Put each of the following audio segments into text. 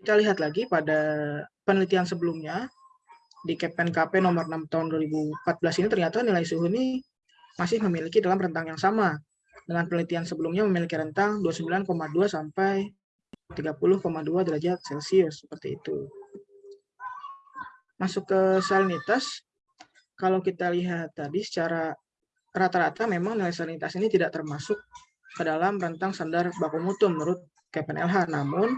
kita lihat lagi pada penelitian sebelumnya di KPNKP nomor 6 tahun 2014 ini ternyata nilai suhu ini masih memiliki dalam rentang yang sama dengan penelitian sebelumnya memiliki rentang 29,2 sampai 30,2 derajat Celcius seperti itu. Masuk ke salinitas, kalau kita lihat tadi secara rata-rata memang nilai salinitas ini tidak termasuk ke dalam rentang standar baku mutu menurut KPNLH. Namun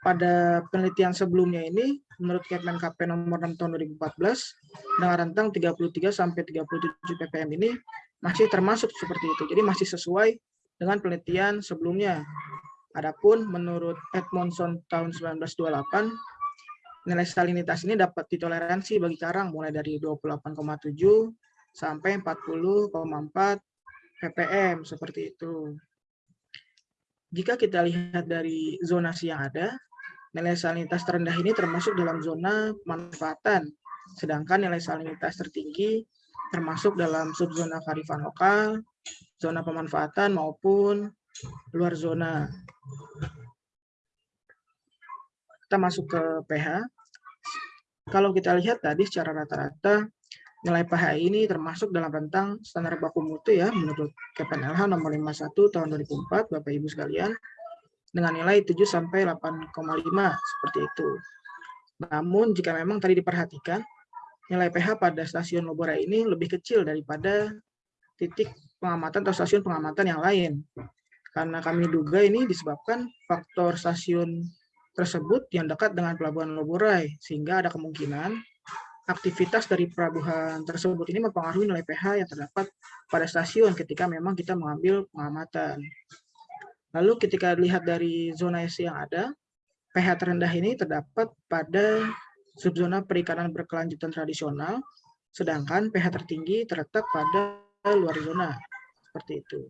pada penelitian sebelumnya ini menurut KP nomor 6 tahun 2014 dengan rentang 33 sampai 37 ppm ini masih termasuk seperti itu. Jadi masih sesuai dengan penelitian sebelumnya. Adapun menurut Edmondson tahun 1928 nilai salinitas ini dapat ditoleransi bagi karang mulai dari 28,7 sampai 40,4 ppm seperti itu. Jika kita lihat dari zonasi yang ada, nilai salinitas terendah ini termasuk dalam zona pemanfaatan, sedangkan nilai salinitas tertinggi termasuk dalam subzona karifan lokal, zona pemanfaatan maupun luar zona. Kita masuk ke pH. Kalau kita lihat tadi secara rata-rata nilai pH ini termasuk dalam rentang standar baku mutu ya menurut KPNLH nomor 51 tahun 2004 Bapak Ibu sekalian dengan nilai 7 sampai 8,5 seperti itu. Namun jika memang tadi diperhatikan nilai pH pada stasiun Lobora ini lebih kecil daripada titik pengamatan atau stasiun pengamatan yang lain. Karena kami duga ini disebabkan faktor stasiun tersebut yang dekat dengan pelabuhan Loborai, sehingga ada kemungkinan aktivitas dari pelabuhan tersebut ini mempengaruhi nilai pH yang terdapat pada stasiun ketika memang kita mengambil pengamatan. Lalu ketika lihat dari zona S yang ada, pH terendah ini terdapat pada subzona perikanan berkelanjutan tradisional, sedangkan pH tertinggi terletak pada luar zona. Seperti itu.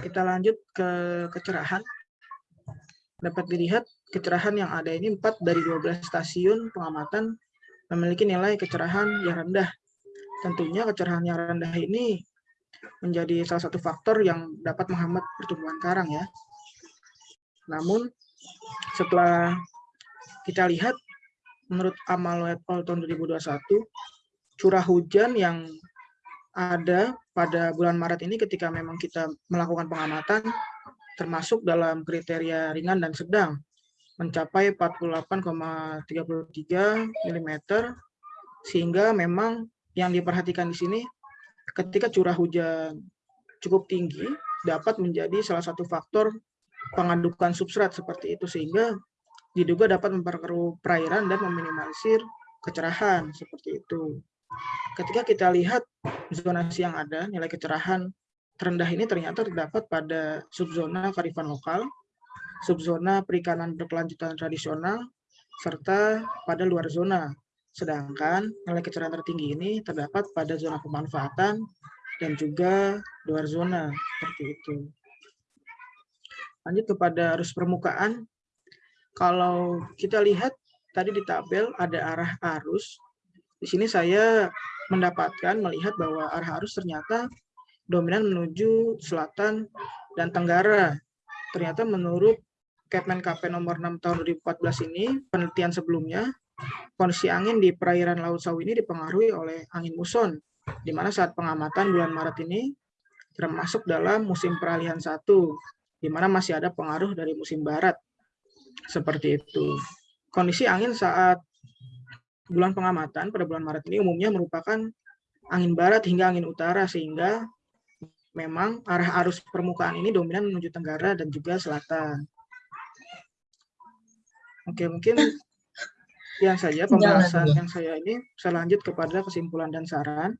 Kita lanjut ke kecerahan. Dapat dilihat kecerahan yang ada ini 4 dari 12 stasiun pengamatan memiliki nilai kecerahan yang rendah Tentunya kecerahan yang rendah ini menjadi salah satu faktor yang dapat menghambat pertumbuhan karang ya. Namun setelah kita lihat menurut Amal et tahun 2021 curah hujan yang ada pada bulan Maret ini ketika memang kita melakukan pengamatan termasuk dalam kriteria ringan dan sedang mencapai 48,33 mm sehingga memang yang diperhatikan di sini ketika curah hujan cukup tinggi dapat menjadi salah satu faktor pengadukan substrat seperti itu sehingga diduga dapat memperkeruh perairan dan meminimalisir kecerahan seperti itu. Ketika kita lihat zonasi yang ada, nilai kecerahan terendah ini ternyata terdapat pada subzona karifan lokal, subzona perikanan berkelanjutan tradisional, serta pada luar zona. Sedangkan nilai kecerahan tertinggi ini terdapat pada zona pemanfaatan dan juga luar zona seperti itu. Lanjut kepada arus permukaan. Kalau kita lihat tadi di tabel ada arah arus. Di sini saya mendapatkan melihat bahwa arah arus ternyata dominan menuju selatan dan tenggara. Ternyata menurut Kepmen KP nomor 6 tahun 2014 ini, penelitian sebelumnya, kondisi angin di perairan Laut Sawu ini dipengaruhi oleh angin muson, di mana saat pengamatan bulan Maret ini termasuk dalam musim peralihan satu, di mana masih ada pengaruh dari musim barat. Seperti itu. Kondisi angin saat bulan pengamatan pada bulan Maret ini umumnya merupakan angin barat hingga angin utara, sehingga memang arah arus permukaan ini dominan menuju tenggara dan juga selatan. Oke, mungkin Sekian saja pembahasan yang saya ini. Saya lanjut kepada kesimpulan dan saran.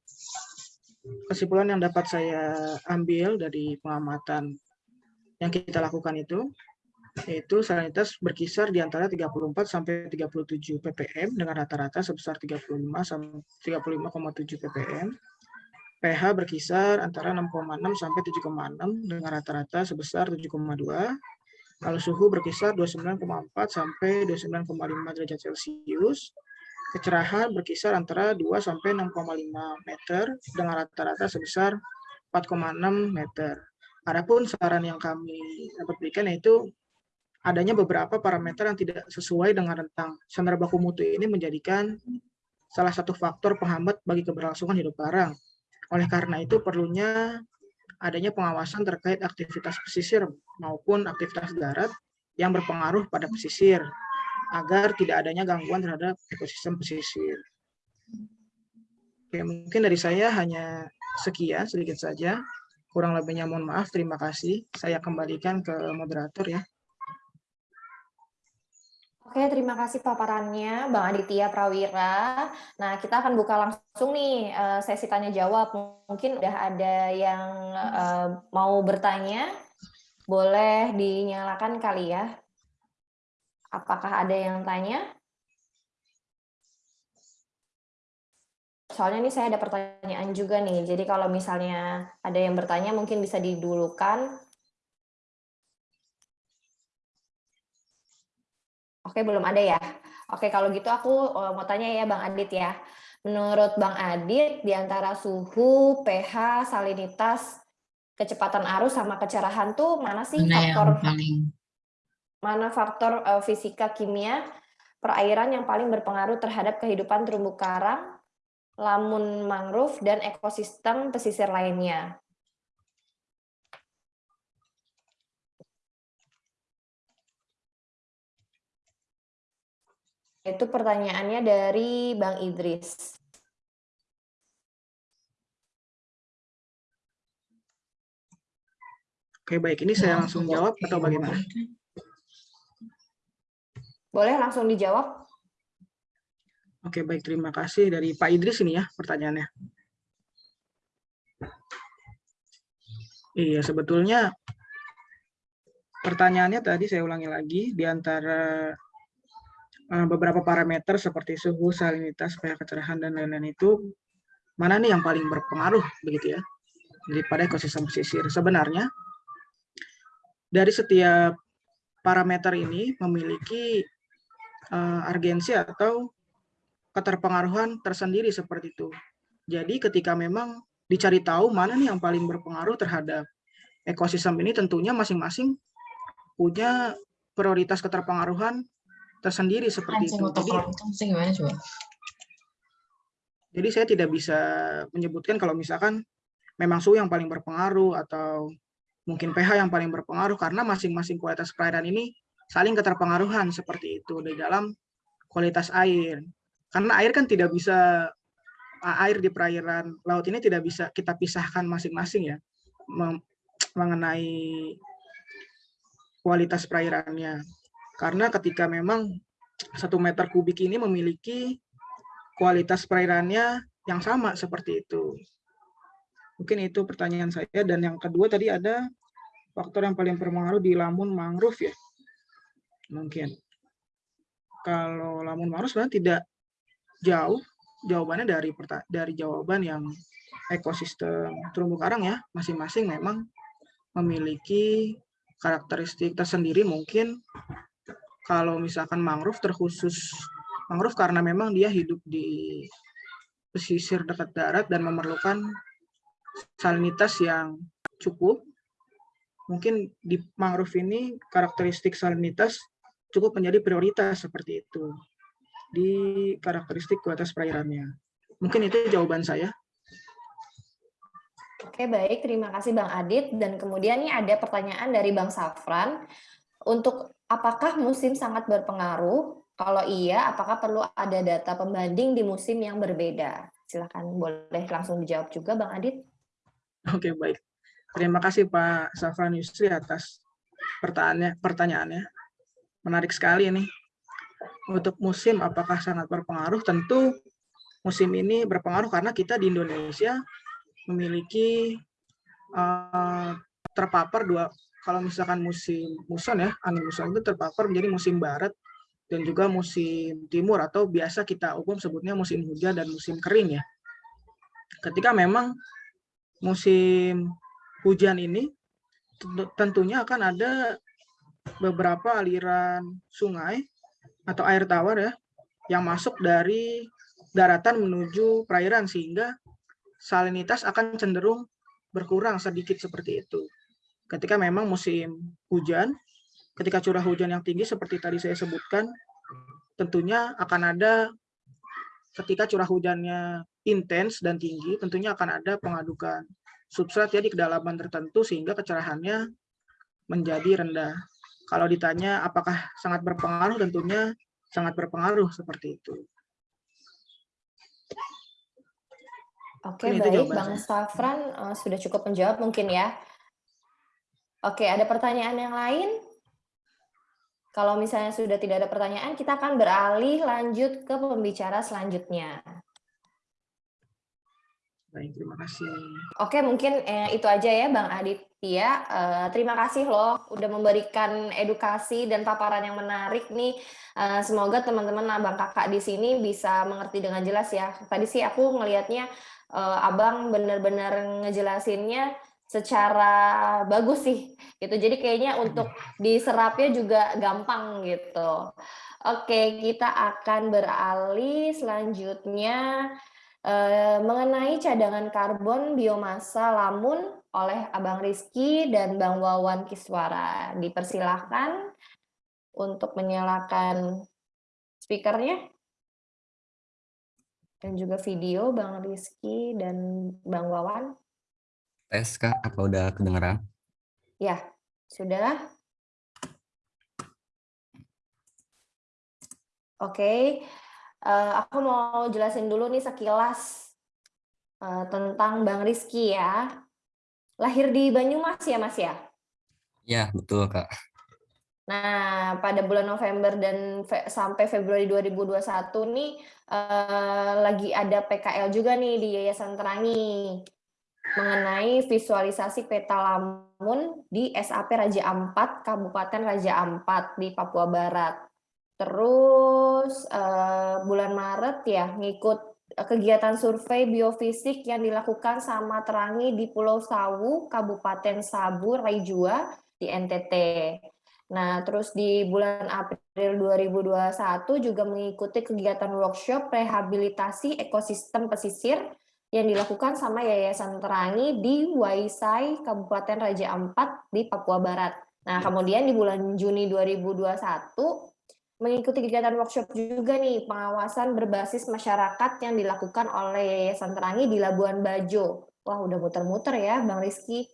Kesimpulan yang dapat saya ambil dari pengamatan yang kita lakukan itu, yaitu salinitas berkisar di antara 34 sampai 37 ppm dengan rata-rata sebesar 35 sampai 35,7 ppm. pH berkisar antara 6,6 sampai 7,6 dengan rata-rata sebesar 7,2 kalau suhu berkisar 29,4 sampai 29,5 derajat Celcius. Kecerahan berkisar antara 2 sampai 6,5 meter dengan rata-rata sebesar 4,6 meter. Adapun saran yang kami dapat berikan yaitu adanya beberapa parameter yang tidak sesuai dengan rentang standar baku mutu ini menjadikan salah satu faktor penghambat bagi keberlangsungan hidup karang. Oleh karena itu perlunya adanya pengawasan terkait aktivitas pesisir maupun aktivitas darat yang berpengaruh pada pesisir agar tidak adanya gangguan terhadap ekosistem pesisir. Oke, mungkin dari saya hanya sekian sedikit saja. Kurang lebihnya mohon maaf. Terima kasih. Saya kembalikan ke moderator ya. Oke, terima kasih paparannya Bang Aditya Prawira. Nah, kita akan buka langsung nih uh, sesi tanya jawab. Mungkin udah ada yang uh, mau bertanya, boleh dinyalakan kali ya. Apakah ada yang tanya? Soalnya ini saya ada pertanyaan juga nih. Jadi kalau misalnya ada yang bertanya mungkin bisa didulukan Oke, belum ada ya. Oke, kalau gitu aku eh, mau tanya ya Bang Adit ya. Menurut Bang Adit, di antara suhu, pH, salinitas, kecepatan arus sama kecerahan tuh mana sih mana faktor paling mana faktor uh, fisika kimia perairan yang paling berpengaruh terhadap kehidupan terumbu karang, lamun mangrove dan ekosistem pesisir lainnya? Itu pertanyaannya dari Bang Idris. Oke, baik. Ini saya langsung jawab atau bagaimana? Boleh langsung dijawab? Oke, baik. Terima kasih dari Pak Idris ini ya pertanyaannya. Iya, sebetulnya pertanyaannya tadi saya ulangi lagi di antara beberapa parameter seperti suhu, salinitas, pH kecerahan, dan lain-lain itu mana nih yang paling berpengaruh begitu ya daripada ekosistem pesisir. Sebenarnya dari setiap parameter ini memiliki uh, argensi atau keterpengaruhan tersendiri seperti itu. Jadi ketika memang dicari tahu mana nih yang paling berpengaruh terhadap ekosistem ini tentunya masing-masing punya prioritas keterpengaruhan tersendiri seperti itu. Jadi, jadi saya tidak bisa menyebutkan kalau misalkan memang suhu yang paling berpengaruh atau mungkin pH yang paling berpengaruh karena masing-masing kualitas perairan ini saling keterpengaruhan seperti itu di dalam kualitas air. Karena air kan tidak bisa air di perairan laut ini tidak bisa kita pisahkan masing-masing ya mengenai kualitas perairannya. Karena ketika memang satu meter kubik ini memiliki kualitas perairannya yang sama seperti itu. Mungkin itu pertanyaan saya. Dan yang kedua tadi ada faktor yang paling berpengaruh di lamun mangrove ya. Mungkin. Kalau lamun mangrove sebenarnya tidak jauh jawabannya dari dari jawaban yang ekosistem terumbu karang ya masing-masing memang memiliki karakteristik tersendiri mungkin kalau misalkan mangrove terkhusus mangrove karena memang dia hidup di pesisir dekat darat dan memerlukan salinitas yang cukup. Mungkin di mangrove ini karakteristik salinitas cukup menjadi prioritas seperti itu di karakteristik kualitas perairannya. Mungkin itu jawaban saya. Oke, baik. Terima kasih Bang Adit. Dan kemudian ini ada pertanyaan dari Bang Safran. Untuk Apakah musim sangat berpengaruh? Kalau iya, apakah perlu ada data pembanding di musim yang berbeda? Silakan boleh langsung dijawab juga Bang Adit. Oke, baik. Terima kasih Pak Safran Yusri atas pertanyaannya. pertanyaannya. Menarik sekali ini. Untuk musim apakah sangat berpengaruh? Tentu musim ini berpengaruh karena kita di Indonesia memiliki uh, terpapar dua kalau misalkan musim muson ya, angin muson itu terpapar menjadi musim barat dan juga musim timur atau biasa kita umum sebutnya musim hujan dan musim kering ya. Ketika memang musim hujan ini tentunya akan ada beberapa aliran sungai atau air tawar ya yang masuk dari daratan menuju perairan sehingga salinitas akan cenderung berkurang sedikit seperti itu. Ketika memang musim hujan, ketika curah hujan yang tinggi seperti tadi saya sebutkan, tentunya akan ada ketika curah hujannya intens dan tinggi, tentunya akan ada pengadukan substrat ya di kedalaman tertentu sehingga kecerahannya menjadi rendah. Kalau ditanya apakah sangat berpengaruh, tentunya sangat berpengaruh seperti itu. Oke, baik. Bang Safran uh, sudah cukup menjawab mungkin ya. Oke, ada pertanyaan yang lain? Kalau misalnya sudah tidak ada pertanyaan, kita akan beralih lanjut ke pembicara selanjutnya. Baik, terima kasih. Oke, mungkin eh, itu aja ya Bang Aditya. Eh, terima kasih loh udah memberikan edukasi dan paparan yang menarik nih. Eh, semoga teman-teman abang kakak di sini bisa mengerti dengan jelas ya. Tadi sih aku ngelihatnya eh, abang benar-benar ngejelasinnya secara bagus sih gitu. Jadi kayaknya untuk diserapnya juga gampang gitu. Oke, kita akan beralih selanjutnya Eh, mengenai cadangan karbon biomasa Lamun oleh Abang Rizky dan Bang Wawan Kiswara. Dipersilahkan untuk menyalakan speakernya dan juga video Bang Rizky dan Bang Wawan. Tes Kak, apa udah kedengeran? Ya, sudah. Oke, okay. Uh, aku mau jelasin dulu nih sekilas uh, tentang Bang Rizky ya. Lahir di Banyumas ya Mas ya? Ya, betul Kak. Nah, pada bulan November dan fe sampai Februari 2021 nih uh, lagi ada PKL juga nih di Yayasan Terangi mengenai visualisasi peta Lamun di SAP Raja Ampat, Kabupaten Raja Ampat di Papua Barat. Terus uh, bulan Maret ya ngikut eh, kegiatan survei biofisik yang dilakukan sama Terangi di Pulau Sawu, Kabupaten Sabu, Raijua di NTT. Nah, terus di bulan April 2021 juga mengikuti kegiatan workshop rehabilitasi ekosistem pesisir yang dilakukan sama Yayasan Terangi di Waisai, Kabupaten Raja Ampat di Papua Barat. Nah, kemudian di bulan Juni 2021 mengikuti kegiatan workshop juga nih pengawasan berbasis masyarakat yang dilakukan oleh Yayasan Terangi di Labuan Bajo. Wah, udah muter-muter ya Bang Rizky.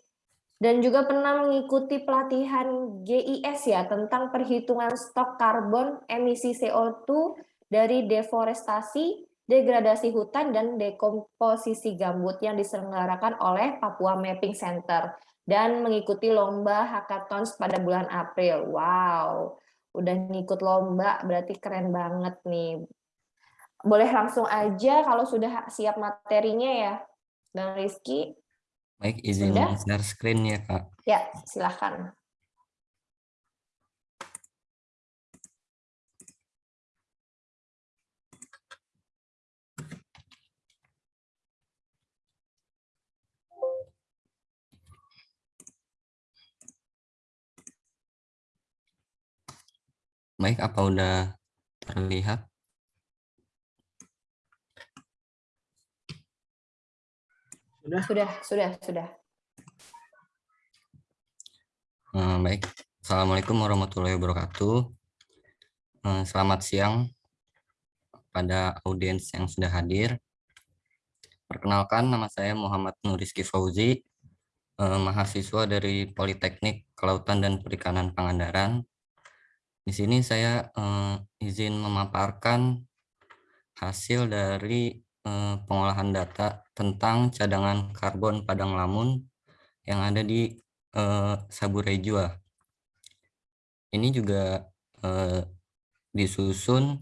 Dan juga pernah mengikuti pelatihan GIS ya tentang perhitungan stok karbon emisi CO2 dari deforestasi, degradasi hutan, dan dekomposisi gambut yang diselenggarakan oleh Papua Mapping Center dan mengikuti lomba hackathons pada bulan April. Wow, udah ngikut lomba berarti keren banget nih. Boleh langsung aja kalau sudah siap materinya ya, Bang Rizky. Baik, izin share screen ya, Kak. Ya, silahkan. Baik, apa udah terlihat? Sudah, sudah, sudah, sudah. Hmm, baik, Assalamualaikum warahmatullahi wabarakatuh. Hmm, selamat siang pada audiens yang sudah hadir. Perkenalkan, nama saya Muhammad Nuriski Fauzi, hmm, mahasiswa dari Politeknik Kelautan dan Perikanan Pangandaran, di sini saya eh, izin memaparkan hasil dari eh, pengolahan data tentang cadangan karbon padang lamun yang ada di eh, Saburejua. Ini juga eh, disusun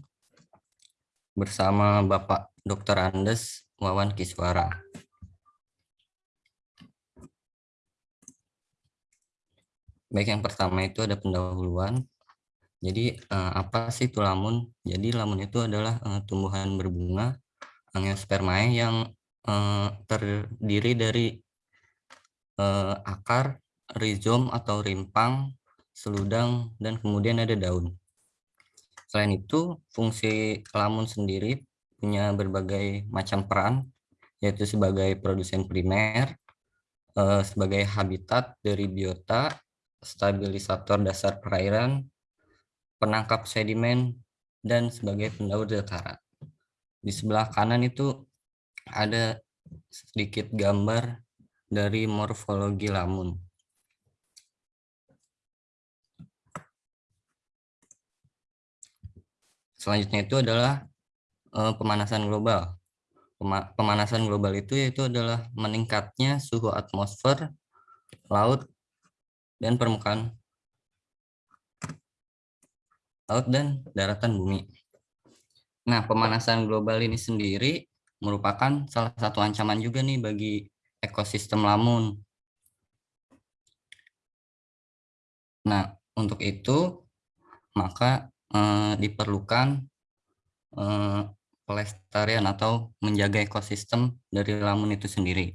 bersama Bapak Dr. Andes Wawan Kiswara. Baik, yang pertama itu ada pendahuluan. Jadi uh, apa sih itu lamun? Jadi lamun itu adalah uh, tumbuhan berbunga angiospermae yang uh, terdiri dari uh, akar, rizom atau rimpang, seludang, dan kemudian ada daun. Selain itu, fungsi lamun sendiri punya berbagai macam peran, yaitu sebagai produsen primer, sebagai habitat dari biota, stabilisator dasar perairan, penangkap sedimen, dan sebagai pendaur dataran. Di sebelah kanan itu ada sedikit gambar dari morfologi lamun. Selanjutnya itu adalah uh, pemanasan global. Pema pemanasan global itu yaitu adalah meningkatnya suhu atmosfer, laut, dan permukaan laut dan daratan bumi. Nah, pemanasan global ini sendiri merupakan salah satu ancaman juga nih bagi ekosistem lamun. Nah, untuk itu maka eh, diperlukan eh, pelestarian atau menjaga ekosistem dari lamun itu sendiri.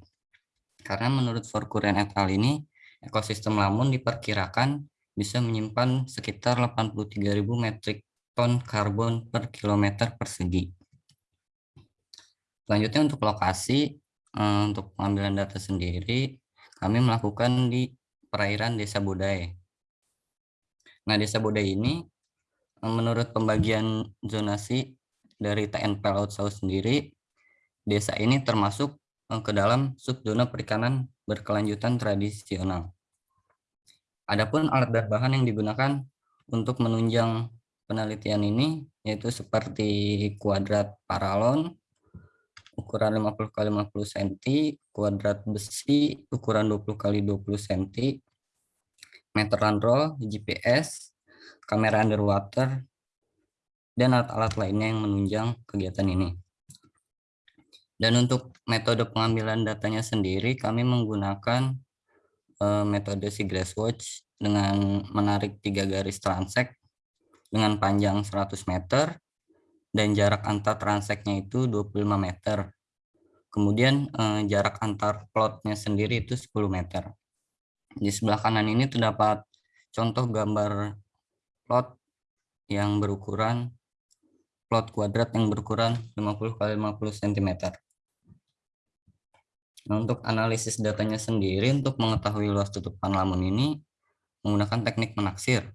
Karena menurut Forkuren et al. ini, ekosistem lamun diperkirakan bisa menyimpan sekitar 83.000 metrik ton karbon per kilometer persegi. Selanjutnya untuk lokasi, eh, untuk pengambilan data sendiri, kami melakukan di perairan Desa Budaya. Nah, Desa Budaya ini eh, menurut pembagian zonasi dari TNP Laut Saus sendiri, desa ini termasuk eh, ke dalam subzona perikanan berkelanjutan tradisional. Adapun alat dan bahan yang digunakan untuk menunjang penelitian ini yaitu seperti kuadrat paralon ukuran 50 kali 50 cm, kuadrat besi ukuran 20 kali 20 cm, meteran roll, GPS, kamera underwater, dan alat-alat lainnya yang menunjang kegiatan ini. Dan untuk metode pengambilan datanya sendiri, kami menggunakan uh, metode Seagrass Watch dengan menarik tiga garis transek dengan panjang 100 meter dan jarak antar transeknya itu 25 meter. Kemudian uh, jarak antar plotnya sendiri itu 10 meter. Di sebelah kanan ini terdapat contoh gambar plot yang berukuran plot kuadrat yang berukuran 50 kali 50 cm. Nah, untuk analisis datanya sendiri untuk mengetahui luas tutupan lamun ini menggunakan teknik menaksir.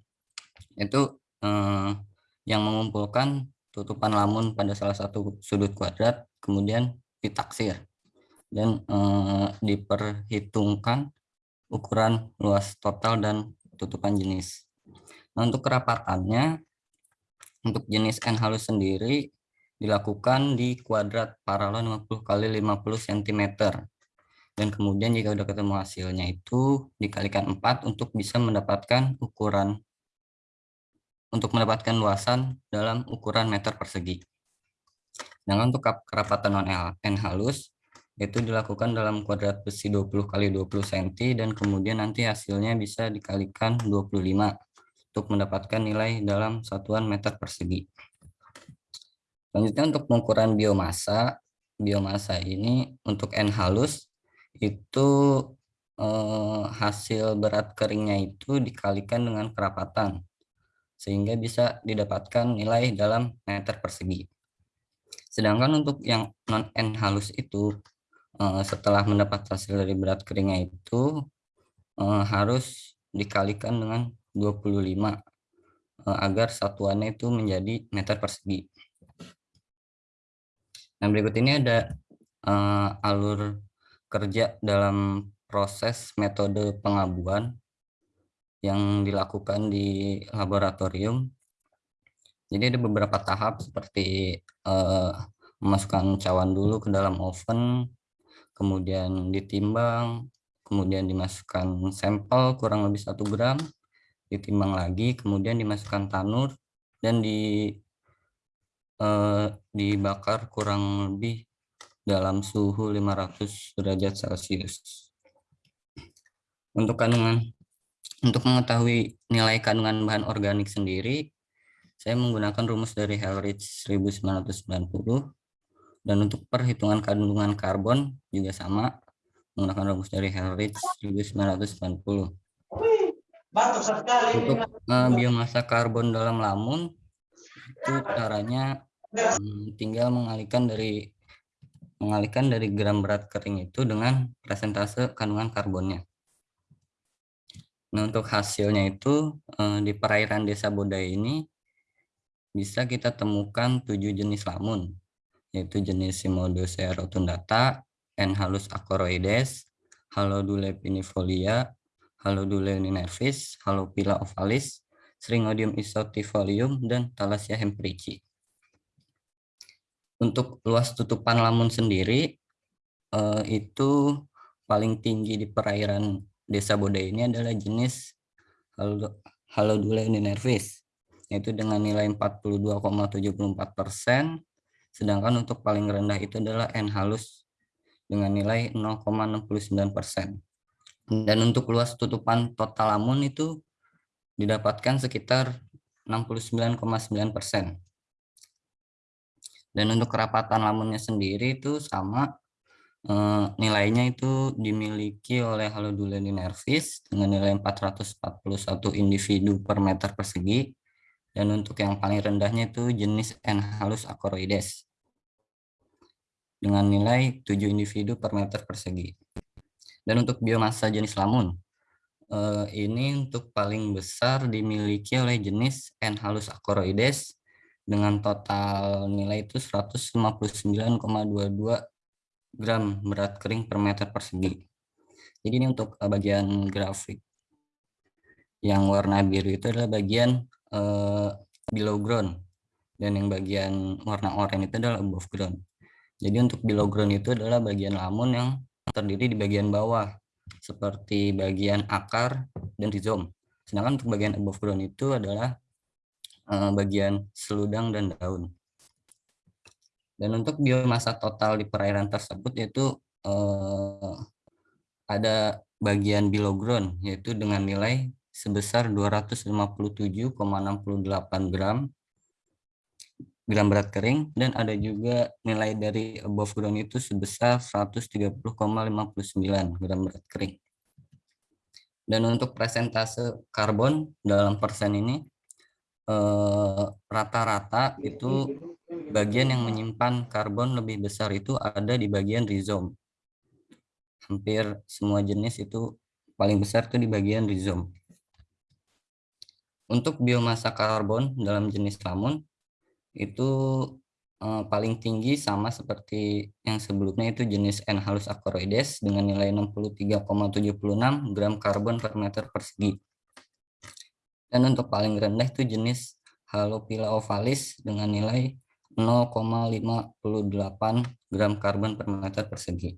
Itu eh, yang mengumpulkan tutupan lamun pada salah satu sudut kuadrat kemudian ditaksir dan eh, diperhitungkan ukuran luas total dan tutupan jenis. Nah, untuk kerapatannya untuk jenis N halus sendiri dilakukan di kuadrat paralel 50 kali 50 cm. Dan kemudian jika sudah ketemu hasilnya itu dikalikan 4 untuk bisa mendapatkan ukuran untuk mendapatkan luasan dalam ukuran meter persegi. Dengan untuk kerapatan non N halus itu dilakukan dalam kuadrat besi 20 kali 20 cm dan kemudian nanti hasilnya bisa dikalikan 25 untuk mendapatkan nilai dalam satuan meter persegi. Selanjutnya untuk pengukuran biomasa, biomasa ini untuk N halus itu eh, hasil berat keringnya itu dikalikan dengan kerapatan sehingga bisa didapatkan nilai dalam meter persegi. Sedangkan untuk yang non N halus itu eh, setelah mendapat hasil dari berat keringnya itu eh, harus dikalikan dengan 25 eh, agar satuannya itu menjadi meter persegi. Nah, berikut ini ada uh, alur kerja dalam proses metode pengabuan yang dilakukan di laboratorium. Jadi ada beberapa tahap seperti uh, memasukkan cawan dulu ke dalam oven, kemudian ditimbang, kemudian dimasukkan sampel kurang lebih satu gram, ditimbang lagi, kemudian dimasukkan tanur dan di eh, dibakar kurang lebih dalam suhu 500 derajat Celcius. Untuk kandungan untuk mengetahui nilai kandungan bahan organik sendiri, saya menggunakan rumus dari Helrich 1990 dan untuk perhitungan kandungan karbon juga sama menggunakan rumus dari Helrich 1990. Untuk uh, biomasa karbon dalam lamun itu caranya um, tinggal mengalihkan dari mengalihkan dari gram berat kering itu dengan presentase kandungan karbonnya. Nah, untuk hasilnya itu eh, di perairan Desa Bodai ini bisa kita temukan tujuh jenis lamun, yaitu jenis Simodocea rotundata, N. halus acoroides, Halodule pinifolia, Halodule ninervis, Halopila ovalis, Stringodium isotifolium, dan Thalassia hemprici. Untuk luas tutupan lamun sendiri, eh, itu paling tinggi di perairan desa Bodai ini adalah jenis Halodule nervis, yaitu dengan nilai 42,74 persen, sedangkan untuk paling rendah itu adalah N halus dengan nilai 0,69 persen. Dan untuk luas tutupan total lamun itu didapatkan sekitar 69,9 persen. Dan untuk kerapatan lamunnya sendiri itu sama Eh, nilainya itu dimiliki oleh Haloduleni nervis dengan nilai 441 individu per meter persegi dan untuk yang paling rendahnya itu jenis N halus acoroides dengan nilai 7 individu per meter persegi. Dan untuk biomasa jenis lamun, eh, ini untuk paling besar dimiliki oleh jenis N halus acoroides dengan total nilai itu 159,22 gram berat kering per meter persegi. Jadi ini untuk uh, bagian grafik. Yang warna biru itu adalah bagian uh, below ground. Dan yang bagian warna oranye itu adalah above ground. Jadi untuk below ground itu adalah bagian lamun yang terdiri di bagian bawah. Seperti bagian akar dan rizom. Sedangkan untuk bagian above ground itu adalah uh, bagian seludang dan daun. Dan untuk biomasa total di perairan tersebut yaitu eh, ada bagian below ground yaitu dengan nilai sebesar 257,68 gram gram berat kering dan ada juga nilai dari above ground itu sebesar 130,59 gram berat kering. Dan untuk presentase karbon dalam persen ini eh, rata-rata eh, itu bagian yang menyimpan karbon lebih besar itu ada di bagian rizom. Hampir semua jenis itu paling besar itu di bagian rizom. Untuk biomasa karbon dalam jenis lamun itu eh, paling tinggi sama seperti yang sebelumnya itu jenis N halus acoroides dengan nilai 63,76 gram karbon per meter persegi. Dan untuk paling rendah itu jenis Halopila ovalis dengan nilai 0,58 gram karbon per meter persegi.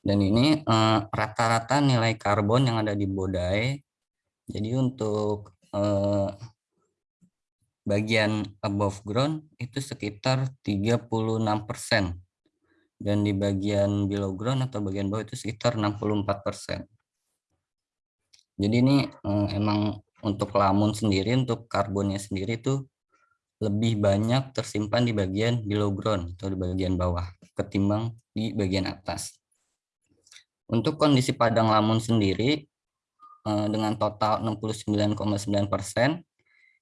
Dan ini eh, rata-rata eh, nilai karbon yang ada di bodai. Jadi untuk eh, bagian above ground itu sekitar 36 persen. Dan di bagian below ground atau bagian bawah itu sekitar 64 persen. Jadi ini eh, emang untuk lamun sendiri, untuk karbonnya sendiri itu lebih banyak tersimpan di bagian below ground atau di bagian bawah ketimbang di bagian atas. Untuk kondisi padang lamun sendiri eh, dengan total 69,9 persen,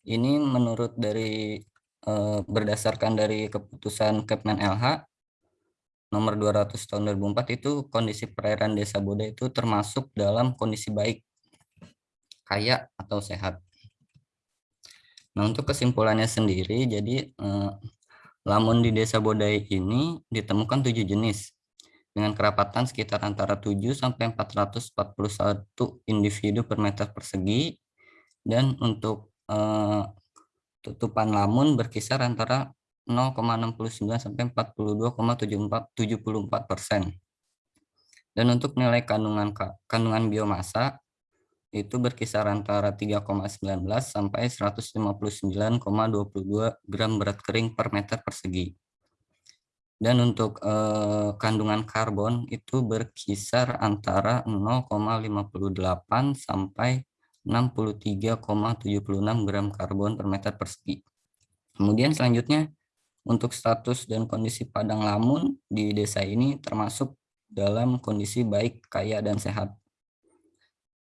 ini menurut dari eh, berdasarkan dari keputusan Kepmen LH nomor 200 tahun 2004 itu kondisi perairan desa Boda itu termasuk dalam kondisi baik, kaya atau sehat. Nah, untuk kesimpulannya sendiri, jadi eh, lamun di Desa Bodai ini ditemukan tujuh jenis dengan kerapatan sekitar antara 7 sampai 441 individu per meter persegi dan untuk eh, tutupan lamun berkisar antara 0,69 sampai 42,74 persen. Dan untuk nilai kandungan kandungan biomasa itu berkisar antara 3,19 sampai 159,22 gram berat kering per meter persegi. Dan untuk eh, kandungan karbon itu berkisar antara 0,58 sampai 63,76 gram karbon per meter persegi. Kemudian selanjutnya untuk status dan kondisi padang lamun di desa ini termasuk dalam kondisi baik, kaya, dan sehat.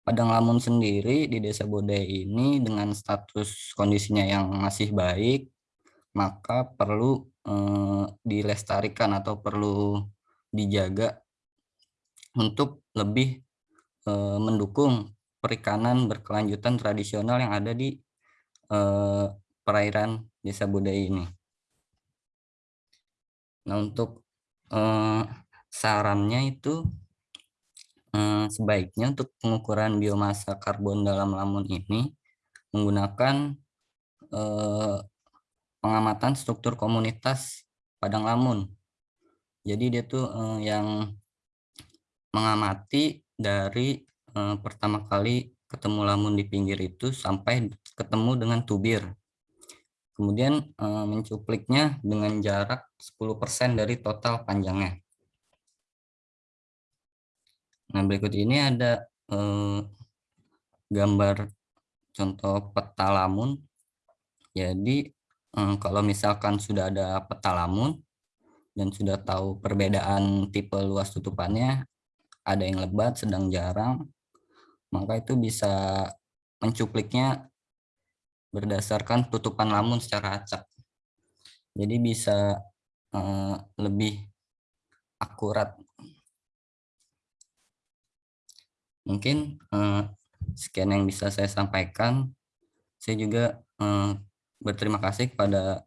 Padang Lamun sendiri di Desa Bodai ini dengan status kondisinya yang masih baik, maka perlu eh, dilestarikan atau perlu dijaga untuk lebih eh, mendukung perikanan berkelanjutan tradisional yang ada di eh, perairan desa budaya ini. Nah untuk eh, sarannya itu eh, sebaiknya untuk pengukuran biomasa karbon dalam lamun ini menggunakan eh, pengamatan struktur komunitas padang lamun. Jadi dia tuh eh, yang mengamati dari eh, pertama kali ketemu lamun di pinggir itu sampai ketemu dengan tubir. Kemudian eh, mencupliknya dengan jarak 10% dari total panjangnya. Nah, berikut ini ada eh, gambar contoh peta lamun. Jadi eh, kalau misalkan sudah ada peta lamun dan sudah tahu perbedaan tipe luas tutupannya, ada yang lebat, sedang jarang, maka itu bisa mencupliknya berdasarkan tutupan lamun secara acak. Jadi bisa eh, lebih akurat. Mungkin eh, sekian yang bisa saya sampaikan. Saya juga eh, berterima kasih kepada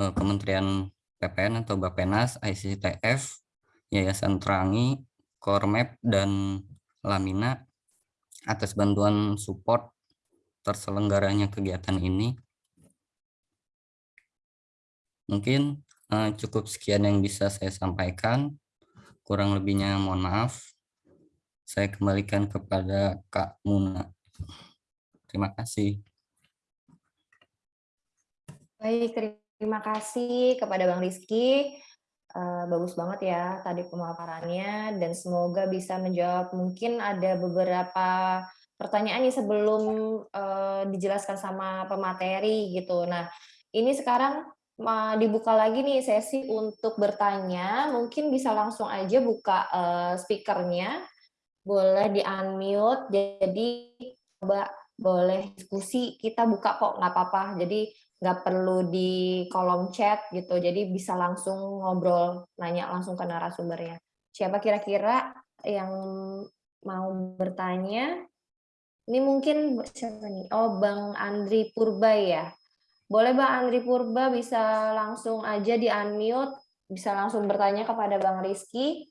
eh, Kementerian PPN atau Bapenas, ICTF, Yayasan Terangi, Kormap, dan Lamina atas bantuan support terselenggaranya kegiatan ini. Mungkin uh, cukup sekian yang bisa saya sampaikan. Kurang lebihnya mohon maaf. Saya kembalikan kepada Kak Muna. Terima kasih. Baik, terima kasih kepada Bang Rizky. Uh, bagus banget ya tadi pemaparannya dan semoga bisa menjawab mungkin ada beberapa pertanyaan nih sebelum uh, dijelaskan sama pemateri gitu. Nah, ini sekarang uh, dibuka lagi nih sesi untuk bertanya. Mungkin bisa langsung aja buka uh, speakernya, boleh di unmute. Jadi coba boleh diskusi kita buka kok nggak apa-apa. Jadi nggak perlu di kolom chat gitu, jadi bisa langsung ngobrol, nanya langsung ke narasumbernya. Siapa kira-kira yang mau bertanya? Ini mungkin siapa nih? Oh, Bang Andri Purba ya. Boleh Bang Andri Purba bisa langsung aja di unmute, bisa langsung bertanya kepada Bang Rizky.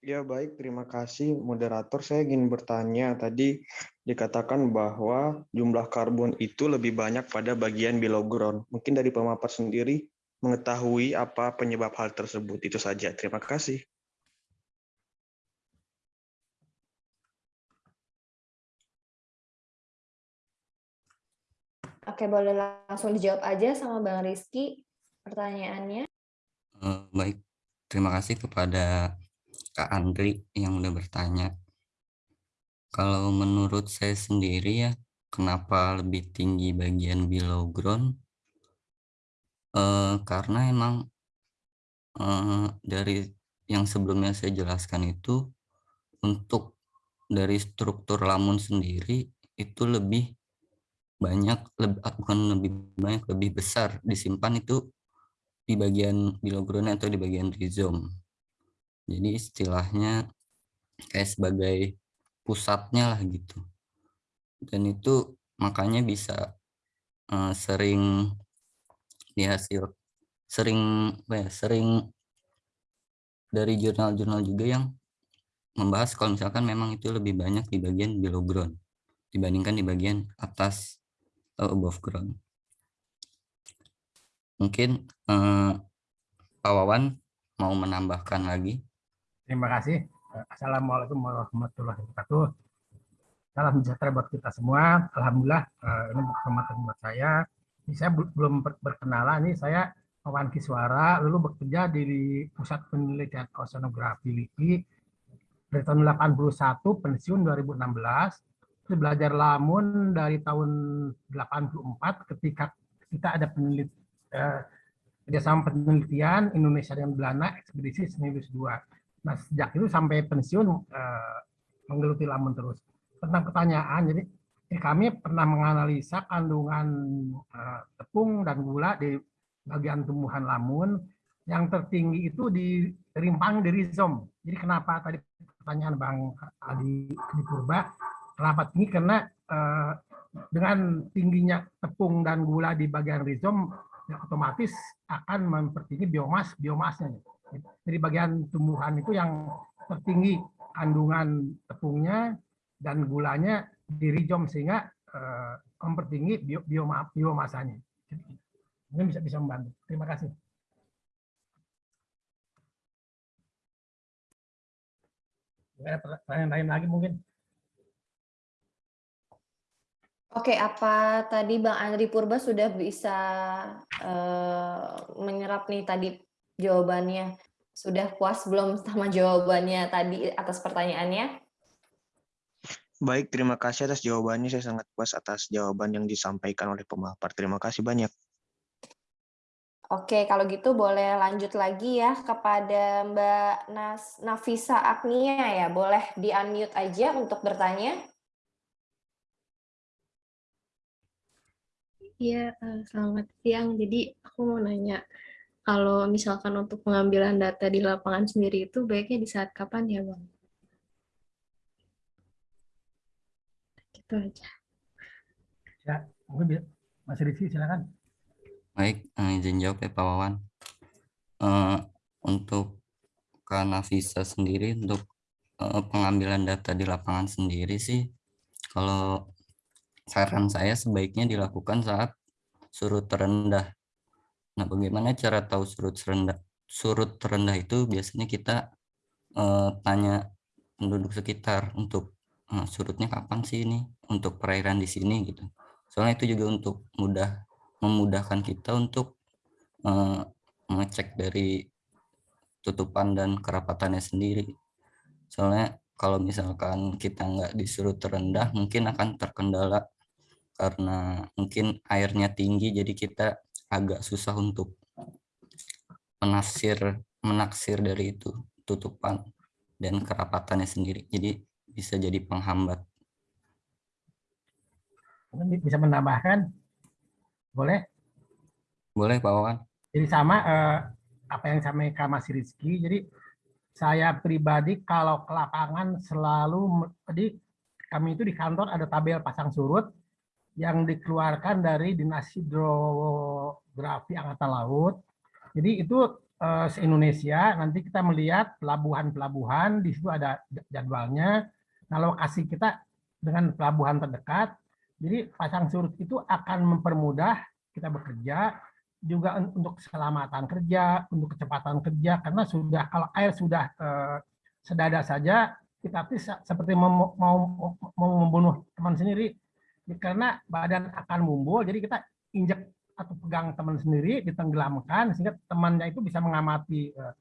Ya baik, terima kasih moderator. Saya ingin bertanya tadi dikatakan bahwa jumlah karbon itu lebih banyak pada bagian below ground. Mungkin dari pemapar sendiri mengetahui apa penyebab hal tersebut. Itu saja. Terima kasih. Oke, boleh langsung dijawab aja sama Bang Rizky pertanyaannya. Uh, baik, terima kasih kepada Kak Andri yang udah bertanya. Kalau menurut saya sendiri ya, kenapa lebih tinggi bagian below ground? Eh, karena emang eh, dari yang sebelumnya saya jelaskan itu, untuk dari struktur lamun sendiri itu lebih banyak, lebih, ah, bukan lebih banyak, lebih besar disimpan itu di bagian below ground atau di bagian rhizome. Jadi istilahnya kayak sebagai pusatnya lah gitu. Dan itu makanya bisa uh, sering dihasil sering ya, sering dari jurnal-jurnal juga yang membahas kalau misalkan memang itu lebih banyak di bagian below ground dibandingkan di bagian atas atau above ground. Mungkin uh, Pak Wawan mau menambahkan lagi. Terima kasih. Assalamualaikum warahmatullahi wabarakatuh. Salam sejahtera buat kita semua. Alhamdulillah eh, ini kesempatan buat saya. Ini saya belum berkenalan. Ini saya Wawan Kiswara, lalu bekerja di Pusat Penelitian Oceanografi LIPI dari tahun 81, pensiun 2016. Terus belajar lamun dari tahun 84 ketika kita ada penelitian eh, kerjasama penelitian Indonesia dan Belanda ekspedisi Semilus 2 Nah, sejak itu sampai pensiun uh, menggeluti lamun terus. Tentang pertanyaan, jadi Jadi kami pernah menganalisa kandungan eh, tepung dan gula di bagian tumbuhan lamun yang tertinggi itu di rimpang di rizom. Jadi kenapa tadi pertanyaan Bang Adi, Adi Purba, kenapa tinggi? Karena eh, dengan tingginya tepung dan gula di bagian rizom, ya otomatis akan mempertinggi biomas biomasnya. Jadi bagian tumbuhan itu yang tertinggi kandungan tepungnya dan gulanya di rizom sehingga eh, mempertinggi bio, bioma, biomasanya. Ini bisa bisa membantu. Terima kasih. Ada pertanyaan lain lagi mungkin? Oke, apa tadi Bang Andri Purba sudah bisa uh, menyerap nih tadi jawabannya? Sudah puas belum sama jawabannya tadi atas pertanyaannya? Baik, terima kasih atas jawabannya. Saya sangat puas atas jawaban yang disampaikan oleh pemapar. Terima kasih banyak. Oke, kalau gitu boleh lanjut lagi ya kepada Mbak Nas Nafisa Agnia ya. Boleh di-unmute aja untuk bertanya. Iya, eh, selamat siang. Jadi aku mau nanya, kalau misalkan untuk pengambilan data di lapangan sendiri itu baiknya di saat kapan ya, Bang? Gitu aja. Ya, mungkin Mas Rizky silakan. Baik, eh, izin jawab ya Pak Wawan. Uh, untuk karena visa sendiri untuk uh, pengambilan data di lapangan sendiri sih, kalau saran saya sebaiknya dilakukan saat surut terendah. Nah, bagaimana cara tahu surut terendah? Surut terendah itu biasanya kita uh, tanya penduduk sekitar untuk uh, surutnya kapan sih ini untuk perairan di sini gitu. Soalnya itu juga untuk mudah memudahkan kita untuk uh, mengecek dari tutupan dan kerapatannya sendiri. Soalnya kalau misalkan kita nggak disuruh terendah, mungkin akan terkendala karena mungkin airnya tinggi, jadi kita agak susah untuk menafsir menaksir dari itu tutupan dan kerapatannya sendiri. Jadi bisa jadi penghambat. Bisa menambahkan boleh? Boleh, Pak Wawan. Jadi sama eh, apa yang sampaikan Mas Rizky. Jadi saya pribadi kalau ke lapangan selalu, jadi kami itu di kantor ada tabel pasang surut yang dikeluarkan dari Dinas Hidrografi Angkatan Laut. Jadi itu eh, se-Indonesia, nanti kita melihat pelabuhan-pelabuhan, di situ ada jadwalnya. Nah lokasi kita dengan pelabuhan terdekat, jadi pasang surut itu akan mempermudah kita bekerja juga untuk keselamatan kerja, untuk kecepatan kerja karena sudah kalau air sudah eh, sedada saja kita seperti mau, mau mau membunuh teman sendiri karena badan akan mumbul jadi kita injek atau pegang teman sendiri ditenggelamkan sehingga temannya itu bisa mengamati eh,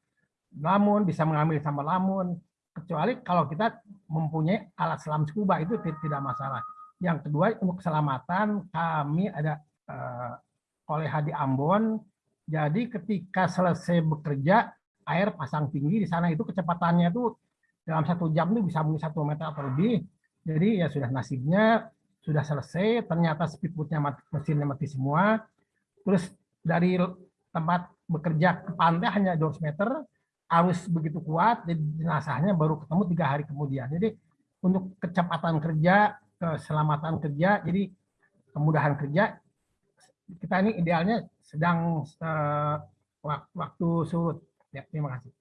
lamun bisa mengambil sampah lamun kecuali kalau kita mempunyai alat selam scuba itu tidak masalah yang kedua untuk keselamatan kami ada uh, oleh Hadi Ambon. Jadi ketika selesai bekerja air pasang tinggi di sana itu kecepatannya itu dalam satu jam itu bisa mungkin satu meter atau lebih. Jadi ya sudah nasibnya sudah selesai. Ternyata speedboatnya mati, mesinnya mati semua. Terus dari tempat bekerja ke pantai hanya 200 meter, arus begitu kuat, jadi jenazahnya baru ketemu tiga hari kemudian. Jadi untuk kecepatan kerja keselamatan kerja, jadi kemudahan kerja, kita ini idealnya sedang uh, waktu surut. Ya, terima kasih.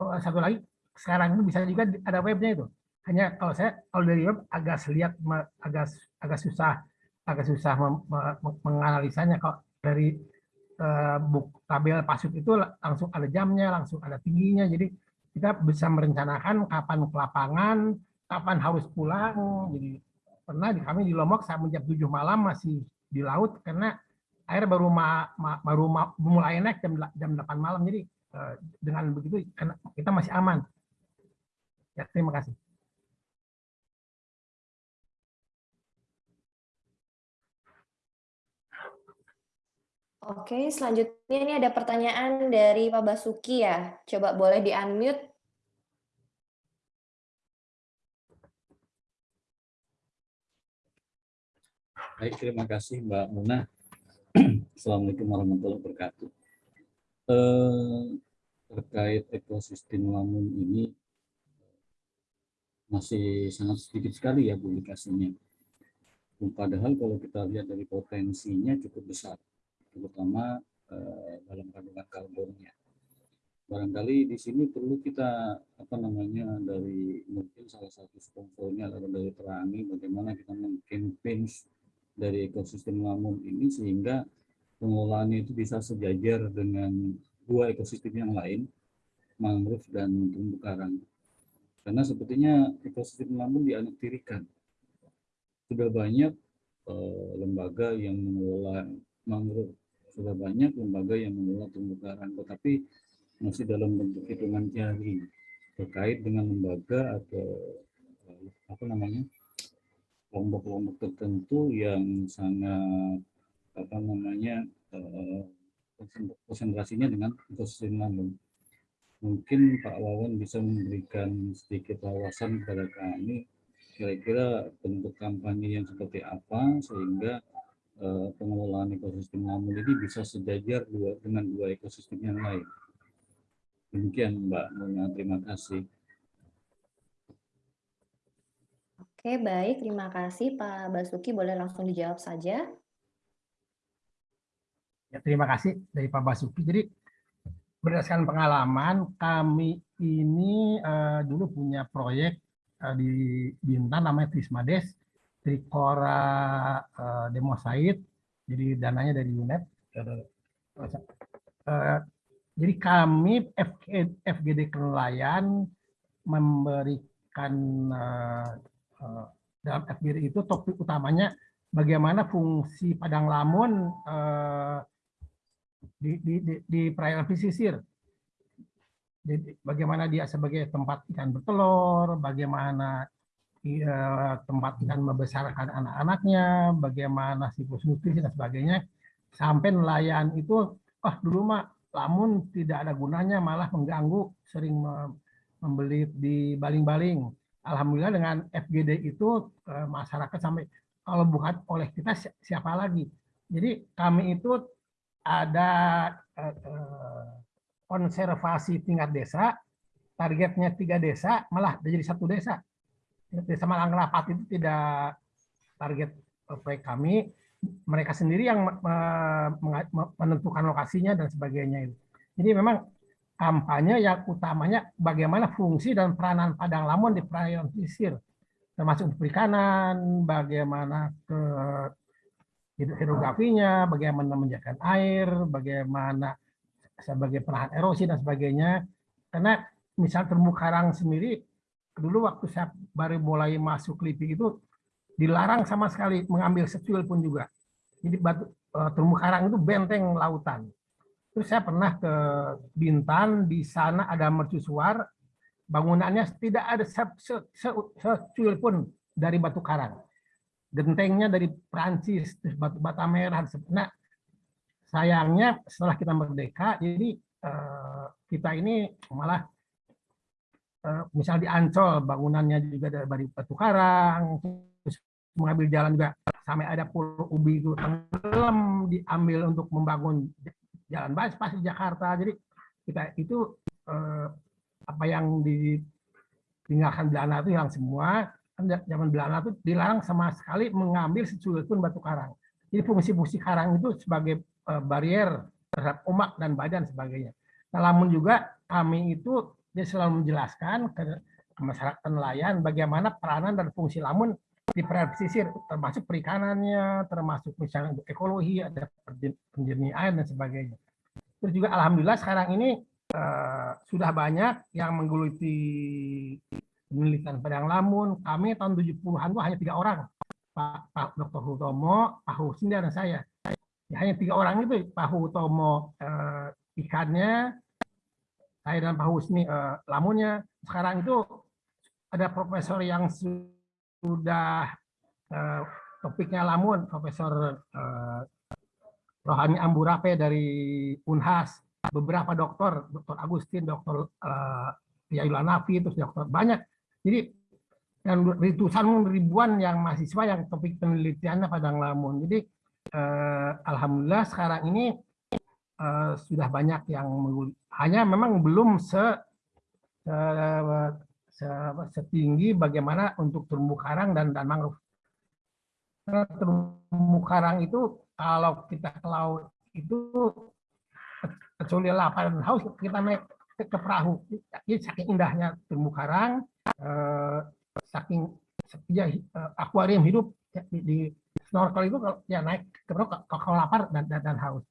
Oh, satu lagi, sekarang ini bisa juga ada webnya itu. Hanya kalau saya kalau dari web agak lihat agak agak susah agak susah menganalisanya kalau dari uh, buk tabel pasut itu langsung ada jamnya, langsung ada tingginya. Jadi kita bisa merencanakan kapan ke lapangan, kapan harus pulang. Jadi pernah di kami di Lombok sampai jam 7 malam masih di laut karena air baru ma, ma, baru ma, mulai naik jam jam 8 malam. Jadi eh, dengan begitu kita masih aman. Ya, terima kasih. Oke, selanjutnya ini ada pertanyaan dari Pak Basuki ya. Coba boleh di-unmute. Baik, terima kasih Mbak Muna. Assalamualaikum warahmatullahi wabarakatuh. Eh, terkait ekosistem lamun ini, masih sangat sedikit sekali ya publikasinya. Padahal kalau kita lihat dari potensinya cukup besar, terutama eh, dalam kandungan karbonnya. Barangkali di sini perlu kita apa namanya dari mungkin salah satu sponsornya adalah dari Terangi bagaimana kita mungkin pinch dari ekosistem lamun ini sehingga pengelolaannya itu bisa sejajar dengan dua ekosistem yang lain, mangrove dan terumbu karang. Karena sepertinya ekosistem lamun dianaktirikan. Sudah banyak eh, lembaga yang mengelola mangrove, sudah banyak lembaga yang mengelola terumbu karang, tetapi masih dalam bentuk hitungan jari terkait dengan lembaga atau eh, apa namanya kelompok-kelompok tertentu yang sangat apa namanya eh, konsentrasinya dengan ekosistem lamun. Mungkin Pak Wawan bisa memberikan sedikit wawasan kepada kami kira-kira bentuk kampanye yang seperti apa sehingga eh, pengelolaan ekosistem lamun ini bisa sejajar dua, dengan dua ekosistem yang lain. Demikian Mbak terima kasih. Oke, baik. Terima kasih Pak Basuki. Boleh langsung dijawab saja. Ya, terima kasih dari Pak Basuki. Jadi berdasarkan pengalaman kami ini uh, dulu punya proyek uh, di Bintan namanya Trismades Trikora uh, Demosaid. Jadi dananya dari UNEP. Uh, jadi kami FGD Kenelayan memberikan uh, uh, dalam FGD itu topik utamanya bagaimana fungsi padang lamun uh, di, di, di, di perairan pesisir. Bagaimana dia sebagai tempat ikan bertelur, bagaimana uh, tempat ikan membesarkan anak-anaknya, bagaimana siklus nutrisi dan sebagainya, sampai nelayan itu, oh dulu mah lamun tidak ada gunanya malah mengganggu sering membeli di baling-baling. Alhamdulillah dengan FGD itu masyarakat sampai kalau bukan oleh kita siapa lagi. Jadi kami itu ada konservasi tingkat desa, targetnya tiga desa malah jadi satu desa. Desa Malang Rapat itu tidak target proyek kami, mereka sendiri yang menentukan lokasinya dan sebagainya itu. Jadi memang kampanye yang utamanya bagaimana fungsi dan peranan padang lamun di perairan pesisir, termasuk perikanan, bagaimana ke hidrografinya, bagaimana menjaga air, bagaimana sebagai penahan erosi dan sebagainya. Karena misal terumbu karang sendiri, dulu waktu saya baru mulai masuk LIPI itu dilarang sama sekali mengambil secuil pun juga. Jadi batu uh, terumbu karang itu benteng lautan. Terus saya pernah ke Bintan, di sana ada mercusuar, bangunannya tidak ada secuil pun dari batu karang. Gentengnya dari Prancis, terus batu bata merah. Nah, sayangnya setelah kita merdeka, jadi uh, kita ini malah uh, misal di Ancol bangunannya juga dari batu karang, terus mengambil jalan juga sampai ada pulau ubi itu tenggelam diambil untuk membangun jalan bypass di Jakarta jadi kita itu eh, apa yang ditinggalkan Belanda itu hilang semua zaman Belanda itu dilarang sama sekali mengambil secuil pun batu karang jadi fungsi-fungsi karang itu sebagai eh, barier terhadap omak dan badan sebagainya nah, namun juga kami itu dia selalu menjelaskan ke, masyarakat nelayan bagaimana peranan dan fungsi lamun di perairan pesisir termasuk perikanannya, termasuk misalnya untuk ekologi, ada penjernih air dan sebagainya. Terus juga alhamdulillah sekarang ini uh, sudah banyak yang menggeluti penelitian padang lamun. Kami tahun 70-an itu hanya tiga orang, Pak, Pak Dr. Hutomo, Pak Husin dan saya. Ya, hanya tiga orang itu, Pak Hutomo uh, ikannya, saya dan Pak Husni uh, lamunnya. Sekarang itu ada profesor yang sudah uh, topiknya lamun Profesor uh, Rohani Amburape dari Unhas, beberapa dokter, Dr. Agustin, Dr. Uh, Nafi, terus dokter banyak. Jadi dan ratusan ribuan yang mahasiswa yang topik penelitiannya Padang Lamun. Jadi eh, alhamdulillah sekarang ini eh, sudah banyak yang hanya memang belum se, se, se setinggi bagaimana untuk terumbu karang dan dan mangrove. terumbu karang itu kalau kita ke laut itu kecuali lapar haus kita naik ke, perahu. Jadi saking indahnya terumbu karang, eh, saking ya, akuarium hidup ya, di, di snorkel itu kalau ya naik terus kalau lapar dan, dan, dan haus.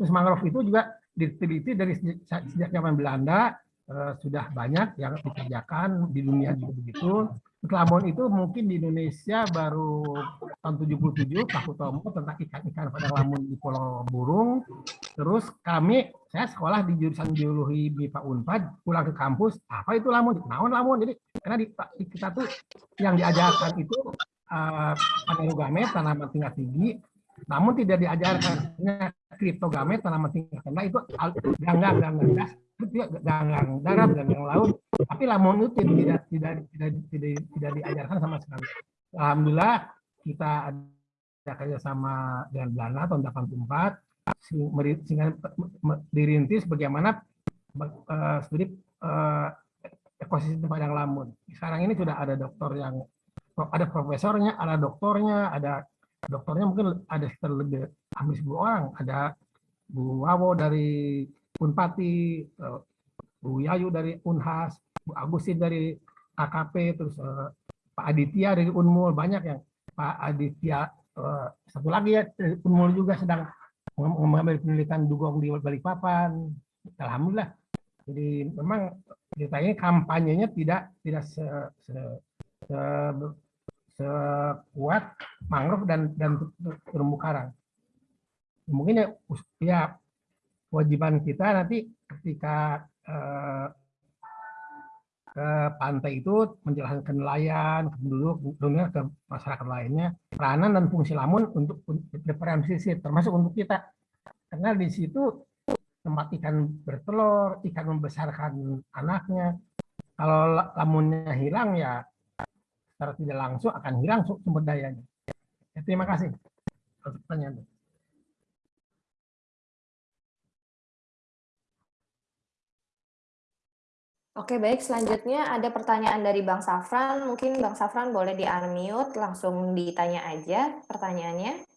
Terus mangrove itu juga diteliti dari sejak, sejak zaman Belanda eh, sudah banyak yang dikerjakan di dunia juga begitu. Lamun itu mungkin di Indonesia baru tahun 77 Pak Utomo tentang ikan-ikan pada lamun di Pulau Burung. Terus kami, saya sekolah di jurusan biologi MIPA Unpad, pulang ke kampus, apa itu lamun? Naon lamun? Jadi karena di, kita tuh yang diajarkan itu uh, gamet tanaman tingkat tinggi, namun tidak diajarkan kriptogamet tanaman tingkat rendah. Itu ganggang ganggang gas itu ganggang darat ganggang laut. Tapi lamun itu tidak tidak tidak tidak tidak diajarkan sama sekali. Alhamdulillah kita ada kerjasama dengan Belanda tahun 84 sehingga dirintis bagaimana uh, studi uh, ekosistem padang lamun sekarang ini sudah ada dokter yang ada profesornya ada doktornya ada dokternya mungkin ada sekitar lebih hampir 10 orang. Ada Bu Wawo dari Unpati, eh, Bu Yayu dari Unhas, Bu Agusin dari KKP, terus Pak Aditya dari Unmul, banyak yang Pak Aditya, satu lagi ya Unmul juga sedang mengambil penelitian dugong di Balikpapan. Alhamdulillah. Jadi memang ceritanya kampanyenya tidak tidak se, se, se sekuat mangrove dan dan terumbu karang. Mungkin ya, ya kewajiban kita nanti ketika eh, ke pantai itu menjelaskan nelayan, ke penduduk, dunia ke masyarakat lainnya, peranan dan fungsi lamun untuk diferensiasi termasuk untuk kita. Karena di situ tempat ikan bertelur, ikan membesarkan anaknya. Kalau lamunnya hilang ya secara tidak langsung akan hilang sumber dayanya. Ya, terima kasih pertanyaan. Oke, baik. Selanjutnya ada pertanyaan dari Bang Safran. Mungkin Bang Safran boleh di-unmute, langsung ditanya aja pertanyaannya.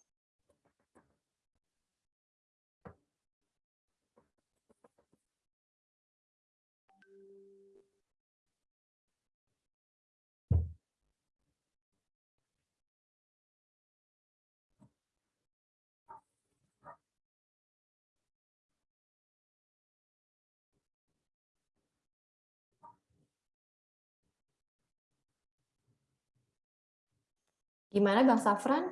Gimana Bang Safran?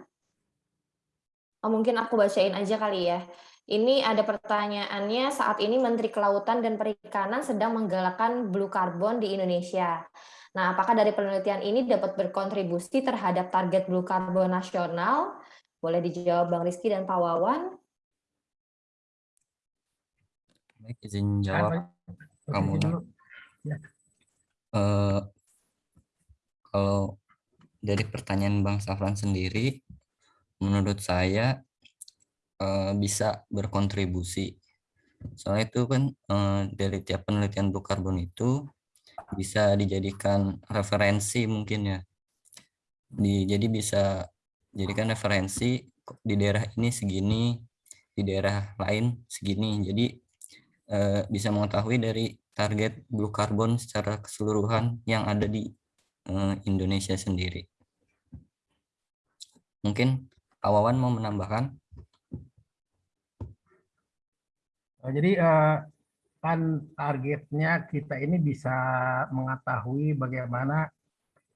Oh, mungkin aku bacain aja kali ya. Ini ada pertanyaannya, saat ini Menteri Kelautan dan Perikanan sedang menggalakkan blue carbon di Indonesia. Nah, apakah dari penelitian ini dapat berkontribusi terhadap target blue carbon nasional? Boleh dijawab Bang Rizky dan Pak Wawan. Baik, izin jawab. Kamu. Uh, kalau dari pertanyaan Bang Safran sendiri, menurut saya uh, bisa berkontribusi. Soalnya itu kan uh, dari tiap penelitian blue carbon itu bisa dijadikan referensi mungkin ya. Di, jadi bisa jadikan referensi di daerah ini segini, di daerah lain segini. Jadi uh, bisa mengetahui dari target blue carbon secara keseluruhan yang ada di Indonesia sendiri. Mungkin Awawan mau menambahkan? Oh, jadi eh, kan targetnya kita ini bisa mengetahui bagaimana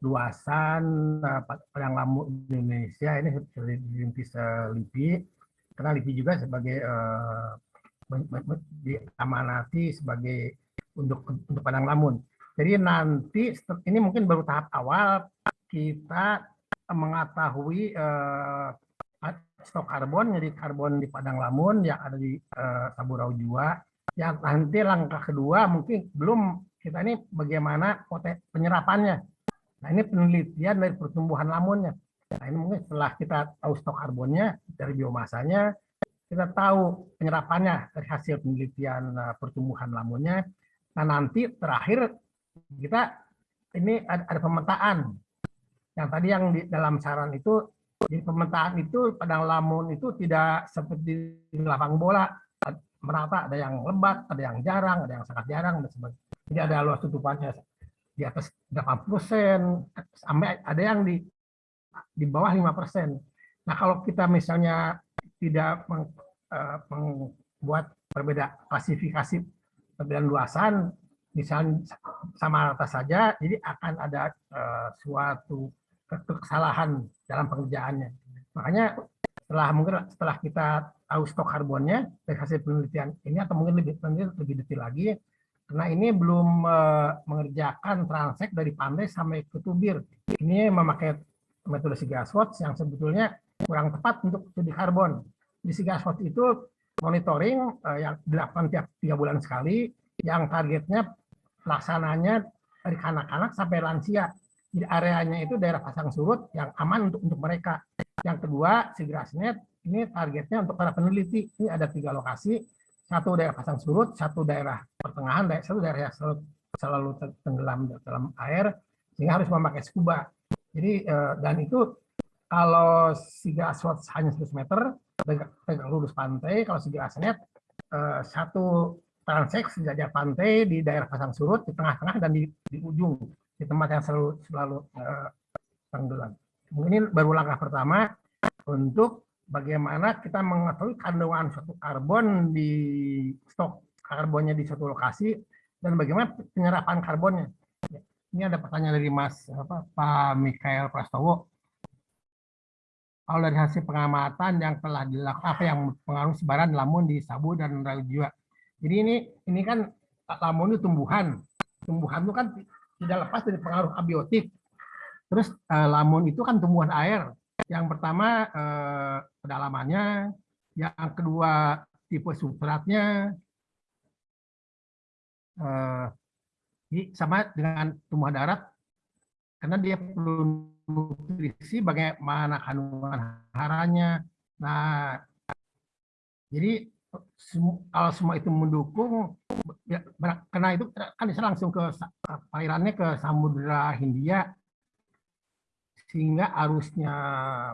luasan eh, padang lamu Indonesia ini seperti dirintis LIPI, karena LIPI juga sebagai eh, diamanati sebagai untuk untuk padang lamun. Jadi nanti ini mungkin baru tahap awal kita mengetahui uh, stok karbon, jadi karbon di Padang Lamun yang ada di uh, Saburau Jua. Yang nanti langkah kedua mungkin belum kita ini bagaimana penyerapannya. Nah ini penelitian dari pertumbuhan lamunnya. Nah ini mungkin setelah kita tahu stok karbonnya dari biomasanya, kita tahu penyerapannya dari hasil penelitian uh, pertumbuhan lamunnya. Nah nanti terakhir kita ini ada, ada pemetaan. Yang tadi yang di dalam saran itu, di pemetaan itu padang lamun itu tidak seperti di lapang bola merata, ada yang lebat, ada yang jarang, ada yang sangat jarang dan sebagainya. Jadi ada luas tutupannya di atas 80 persen, sampai ada yang di di bawah 5 persen. Nah kalau kita misalnya tidak meng, uh, membuat berbeda klasifikasi perbedaan luasan, misalnya sama rata saja, jadi akan ada uh, suatu kesalahan dalam pengerjaannya. Makanya setelah mungkin setelah kita tahu stok karbonnya dari hasil penelitian ini atau mungkin lebih lebih detail lagi, karena ini belum uh, mengerjakan transek dari pantai sampai ke tubir. Ini memakai metode SIGASWOT yang sebetulnya kurang tepat untuk studi karbon. Di SIGASWOT itu monitoring uh, yang dilakukan tiap tiga bulan sekali, yang targetnya pelaksananya dari anak-anak sampai lansia. Areanya itu daerah pasang surut yang aman untuk untuk mereka. Yang kedua, SIGRASNET ini targetnya untuk para peneliti. Ini ada tiga lokasi, satu daerah pasang surut, satu daerah pertengahan, satu daerah yang selalu, selalu tenggelam dalam air, sehingga harus memakai scuba. Jadi eh, dan itu kalau siga aswat hanya 100 meter, pegang lurus pantai, kalau siga asnet eh, satu transek sejajar pantai di daerah pasang surut, di tengah-tengah dan di, di ujung di tempat yang selalu selalu uh. Ini baru langkah pertama untuk bagaimana kita mengetahui kandungan suatu karbon di stok karbonnya di suatu lokasi dan bagaimana penyerapan karbonnya. Ini ada pertanyaan dari Mas apa, Pak Mikael Prastowo. Kalau dari hasil pengamatan yang telah dilakukan apa yang pengaruh sebaran lamun di Sabu dan Raujua. Jadi ini ini kan lamun itu tumbuhan. Tumbuhan itu kan tidak lepas dari pengaruh abiotik. Terus eh, lamun itu kan tumbuhan air. Yang pertama eh, kedalamannya, yang kedua tipe substratnya, eh, sama dengan tumbuhan darat karena dia perlu nutrisi bagaimana kandungan haranya. Nah, jadi kalau semua itu mendukung, ya, karena itu kan bisa langsung ke alirannya ke Samudra Hindia, sehingga arusnya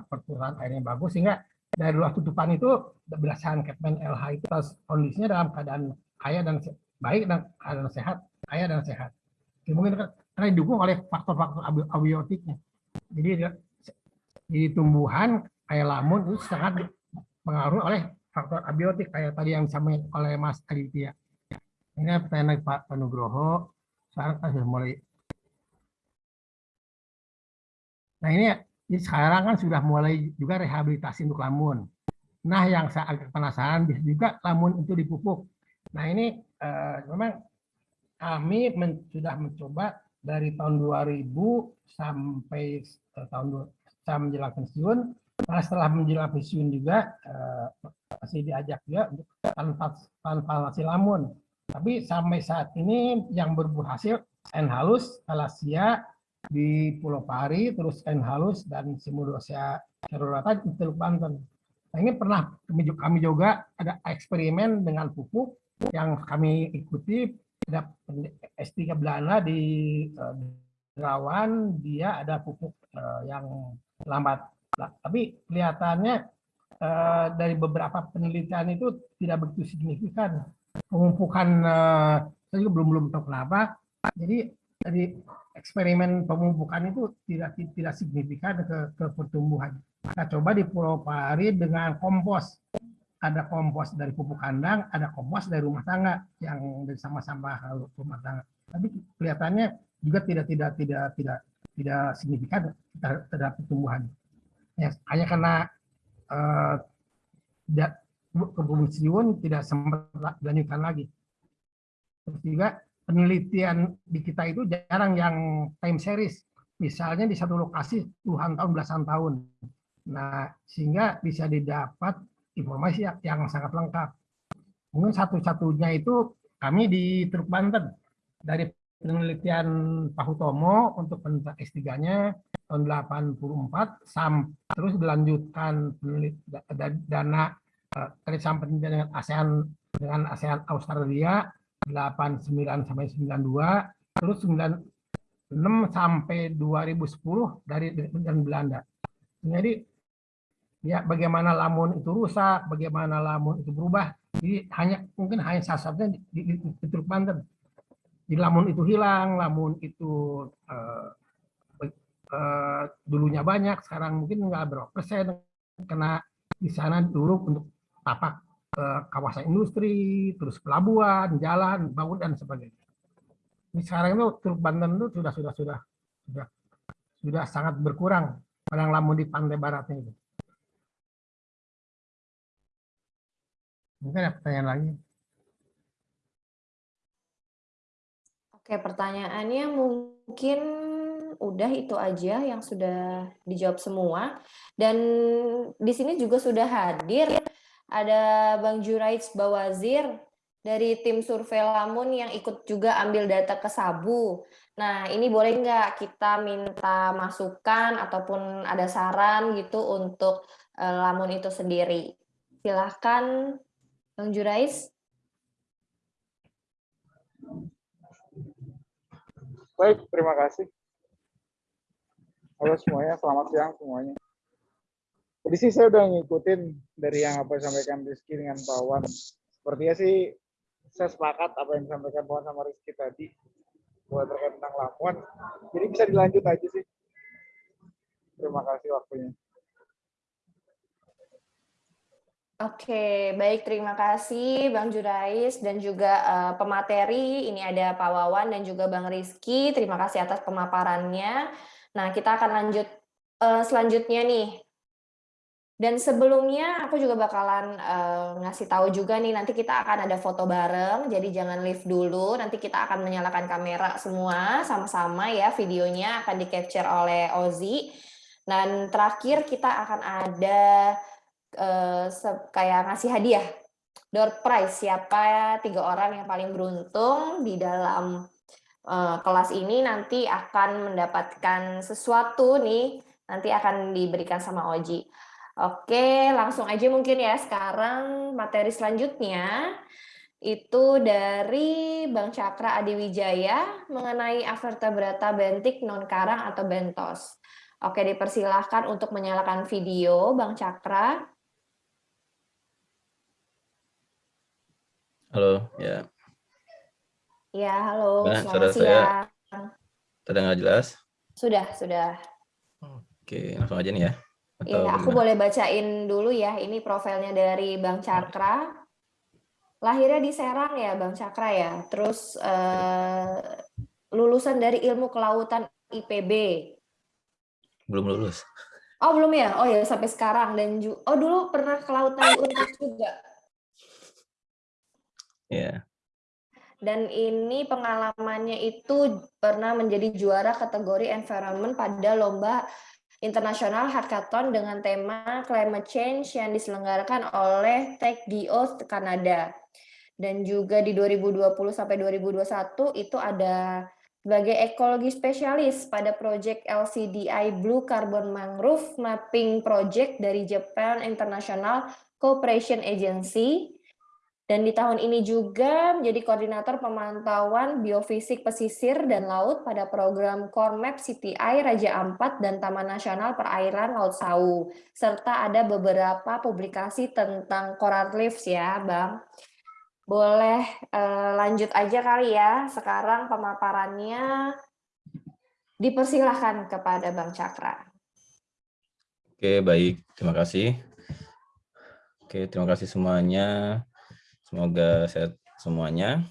perputaran airnya bagus, sehingga dari luas tutupan itu berdasarkan Capman LH itu kondisinya dalam keadaan kaya dan baik dan keadaan sehat, kaya dan sehat. Ya, mungkin karena didukung oleh faktor-faktor abiotiknya. Jadi di tumbuhan kayak lamun itu sangat pengaruh oleh faktor abiotik kayak tadi yang disampaikan oleh Mas Aditya. Ini pertanyaan Pak Panugroho. Sekarang kan sudah mulai. Nah ini, ini sekarang kan sudah mulai juga rehabilitasi untuk lamun. Nah yang saya agak penasaran bisa juga lamun itu dipupuk. Nah ini eh, memang kami men, sudah mencoba dari tahun 2000 sampai eh, tahun saya menjelang pensiun. Nah setelah menjelang pensiun juga eh, masih diajak juga untuk tanpa lamun. Tapi sampai saat ini yang berbuah hasil Enhalus, Alasia di Pulau Pari, terus Enhalus dan Simulosia Cerulata di Teluk Banten. Nah, ini pernah kami juga ada eksperimen dengan pupuk yang kami ikuti ada S3 Belanda di uh, Derawan, dia ada pupuk uh, yang lambat. Nah, tapi kelihatannya uh, dari beberapa penelitian itu tidak begitu signifikan. Pemumpukan uh, saya juga belum belum tahu kenapa. Jadi dari eksperimen pemumpukan itu tidak tidak signifikan ke, ke pertumbuhan. Kita coba di Pulau Pari dengan kompos. Ada kompos dari pupuk kandang, ada kompos dari rumah tangga yang dari sama-sama rumah tangga. Tapi kelihatannya juga tidak tidak tidak tidak tidak signifikan terhadap pertumbuhan. Ya, hanya karena uh, kepolisian tidak sempat dilanjutkan lagi. Terus juga penelitian di kita itu jarang yang time series. Misalnya di satu lokasi puluhan tahun, belasan tahun. Nah, sehingga bisa didapat informasi yang sangat lengkap. Mungkin satu-satunya itu kami di Truk Banten. Dari penelitian Pak Hutomo untuk penelitian S3-nya tahun 84 sam terus dilanjutkan dana kerjasama penelitian dengan ASEAN dengan ASEAN Australia 89 sampai 92 terus 96 sampai 2010 dari dengan Belanda. Jadi ya bagaimana lamun itu rusak, bagaimana lamun itu berubah. Jadi hanya mungkin hanya salah satunya di, di, di, di Banten di lamun itu hilang, lamun itu uh, uh, dulunya banyak, sekarang mungkin nggak berapa persen kena di sana dulu untuk tapak uh, kawasan industri, terus pelabuhan, jalan, bangun dan sebagainya. Ini sekarang itu Teluk Banten itu sudah sudah sudah sudah sudah sangat berkurang pada lamun di pantai baratnya itu. Mungkin ada pertanyaan lagi. Oke, pertanyaannya mungkin udah itu aja yang sudah dijawab semua. Dan di sini juga sudah hadir ada Bang Juraij Bawazir dari tim survei Lamun yang ikut juga ambil data ke Sabu. Nah, ini boleh nggak kita minta masukan ataupun ada saran gitu untuk uh, Lamun itu sendiri? Silahkan, Bang Juraij. Baik, terima kasih. Halo semuanya, selamat siang semuanya. Jadi sih saya udah ngikutin dari yang apa yang disampaikan Rizky dengan Pak Wan. Sepertinya sih saya sepakat apa yang disampaikan Pak Wan sama Rizky tadi buat terkait tentang Lamuan. Jadi bisa dilanjut aja sih. Terima kasih waktunya. Oke, baik terima kasih Bang Jurais dan juga uh, pemateri. Ini ada Pak Wawan dan juga Bang Rizky. Terima kasih atas pemaparannya. Nah, kita akan lanjut uh, selanjutnya nih. Dan sebelumnya aku juga bakalan uh, ngasih tahu juga nih nanti kita akan ada foto bareng. Jadi jangan live dulu. Nanti kita akan menyalakan kamera semua sama-sama ya. Videonya akan di capture oleh Ozi. Dan terakhir kita akan ada uh, kayak ngasih hadiah door prize siapa tiga orang yang paling beruntung di dalam kelas ini nanti akan mendapatkan sesuatu nih nanti akan diberikan sama Oji. Oke, langsung aja mungkin ya sekarang materi selanjutnya itu dari Bang Cakra Adiwijaya mengenai avertebrata bentik non karang atau bentos. Oke, dipersilahkan untuk menyalakan video Bang Cakra. Halo, ya. Ya, halo. Nah, Selamat suara siang. saya terdengar jelas? Sudah, sudah. Oke, langsung aja nih ya. Iya, aku boleh bacain dulu ya. Ini profilnya dari Bang Cakra. Lahirnya di Serang ya, Bang Cakra ya. Terus eh, lulusan dari Ilmu Kelautan IPB. Belum lulus. Oh, belum ya? Oh ya, sampai sekarang dan oh dulu pernah kelautan Unpad juga. Ya. Dan ini pengalamannya itu pernah menjadi juara kategori environment pada lomba internasional hackathon dengan tema climate change yang diselenggarakan oleh TechDO Kanada. Dan juga di 2020 sampai 2021 itu ada sebagai ekologi spesialis pada proyek LCDI Blue Carbon Mangrove Mapping Project dari Japan International Cooperation Agency dan di tahun ini juga menjadi koordinator pemantauan biofisik pesisir dan laut pada program Core Map CTI Raja Ampat dan Taman Nasional Perairan Laut Sau. Serta ada beberapa publikasi tentang coral reefs ya, Bang. Boleh eh, lanjut aja kali ya. Sekarang pemaparannya dipersilahkan kepada Bang Cakra. Oke, baik. Terima kasih. Oke, terima kasih semuanya. Semoga sehat semuanya.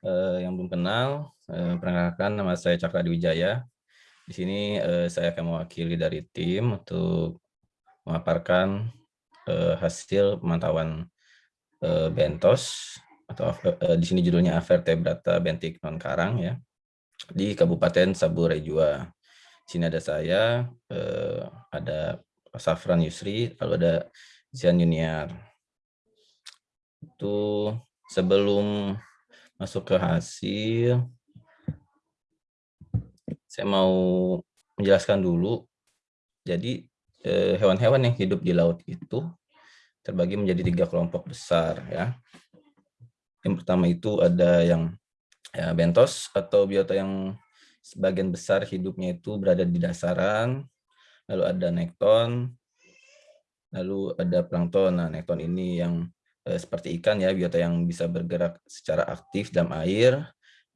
Uh, yang belum kenal, uh, perkenalkan nama saya Cakra Diwijaya. Di sini uh, saya akan mewakili dari tim untuk memaparkan uh, hasil pemantauan uh, bentos atau uh, di sini judulnya Avertebrata bentik non karang ya di Kabupaten Sabu Rejua. Di sini ada saya, uh, ada Safran Yusri, lalu ada Zian Yuniar itu sebelum masuk ke hasil saya mau menjelaskan dulu. Jadi eh, hewan-hewan yang hidup di laut itu terbagi menjadi tiga kelompok besar ya. Yang pertama itu ada yang ya, bentos atau biota yang sebagian besar hidupnya itu berada di dasaran, lalu ada nekton, lalu ada plankton. Nah, nekton ini yang seperti ikan ya, biota yang bisa bergerak secara aktif dalam air.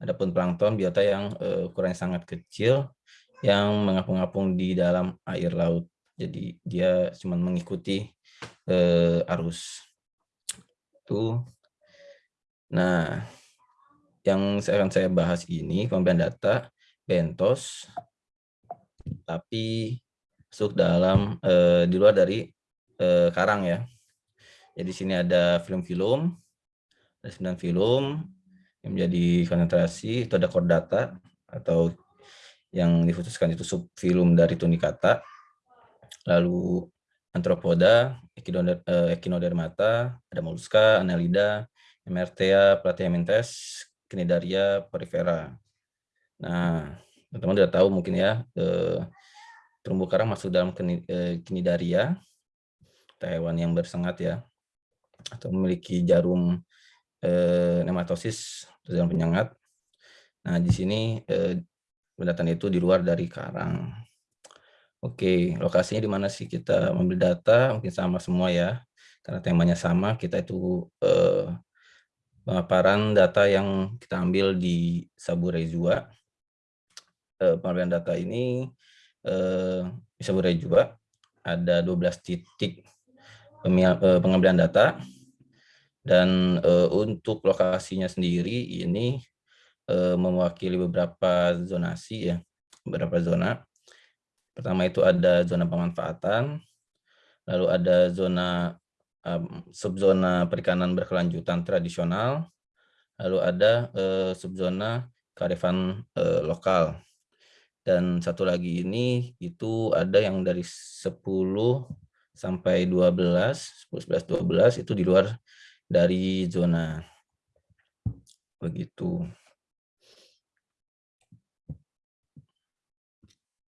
Adapun plankton biota yang eh, ukurannya sangat kecil yang mengapung-apung di dalam air laut. Jadi dia cuma mengikuti eh, arus. Tuh. Nah, yang saya akan saya bahas ini pemberian data bentos tapi masuk dalam eh, di luar dari eh, karang ya. Jadi sini ada film-film, ada sembilan film yang menjadi konsentrasi, itu ada data atau yang diputuskan itu subfilum dari tunicata, lalu antropoda, echinodermata, ada molluska, annelida, emertea, platyhelminthes, Cnidaria porifera. Nah, teman-teman sudah tahu mungkin ya, eh, terumbu karang masuk dalam Cnidaria, eh, hewan yang bersengat ya, atau memiliki jarum eh, nematosis atau jarum penyengat. Nah, di sini eh, pendataan itu di luar dari karang. Oke, lokasinya di mana sih kita memilih data? Mungkin sama semua ya, karena temanya sama. Kita itu eh, pemaparan data yang kita ambil di Saburejua. Eh, pengambilan data ini eh, di Saburejua ada 12 titik eh, pengambilan data dan eh, untuk lokasinya sendiri ini eh, mewakili beberapa zonasi ya, beberapa zona. Pertama itu ada zona pemanfaatan, lalu ada zona um, subzona perikanan berkelanjutan tradisional, lalu ada uh, subzona kearifan uh, lokal. Dan satu lagi ini itu ada yang dari 10 sampai 12, 10, 11, 12 itu di luar dari zona. Begitu.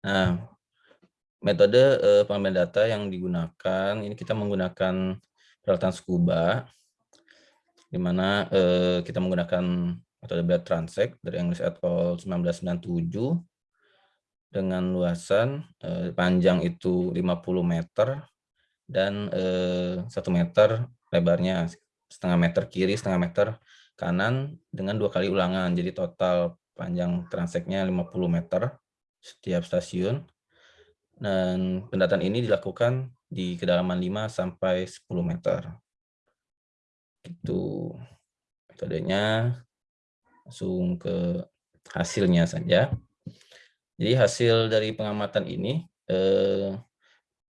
Nah, metode uh, pengambilan data yang digunakan, ini kita menggunakan peralatan scuba, di mana eh, kita menggunakan metode Blade Transect dari English et al. 1997 dengan luasan eh, panjang itu 50 meter dan eh, 1 meter lebarnya setengah meter kiri, setengah meter kanan dengan dua kali ulangan. Jadi total panjang transeknya 50 meter setiap stasiun. Dan pendataan ini dilakukan di kedalaman 5 sampai 10 meter. Itu metodenya langsung ke hasilnya saja. Jadi hasil dari pengamatan ini eh,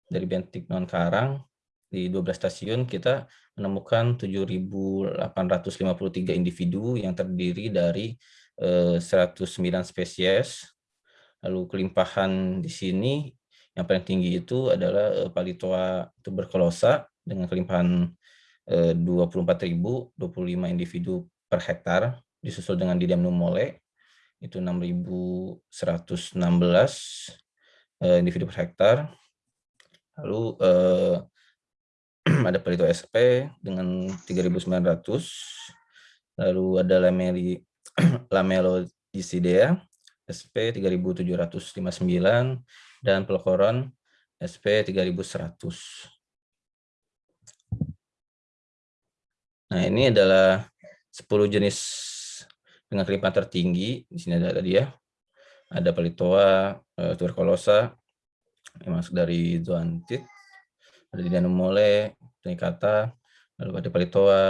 dari bentik non karang di 12 stasiun kita menemukan 7.853 individu yang terdiri dari eh, 109 spesies. Lalu kelimpahan di sini yang paling tinggi itu adalah uh, Palitoa tuberculosa dengan kelimpahan uh, 24.025 individu per hektar, disusul dengan Didiam numole itu 6.116 uh, individu per hektar. Lalu uh, ada Palito SP dengan 3.900. Lalu ada Lameli Lamelodicidea SP 3.759 dan pelokoron SP 3100. Nah, ini adalah 10 jenis dengan kelimpahan tertinggi. Di sini ada tadi ya. Ada pelitoa, eh, tuberkulosa, yang masuk dari zoantit, ada di tunicata, lalu ada pelitoa,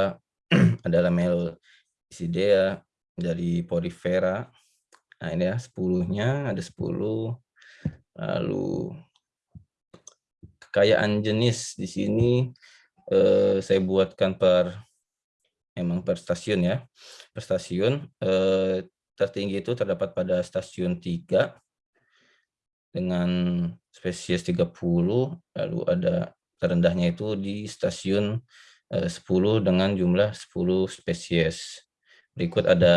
ada lamel isidea, dari porifera. Nah, ini ya 10-nya, ada 10. Lalu kekayaan jenis di sini eh, saya buatkan per emang per stasiun ya. Per stasiun eh, tertinggi itu terdapat pada stasiun 3 dengan spesies 30, lalu ada terendahnya itu di stasiun eh, 10 dengan jumlah 10 spesies. Berikut ada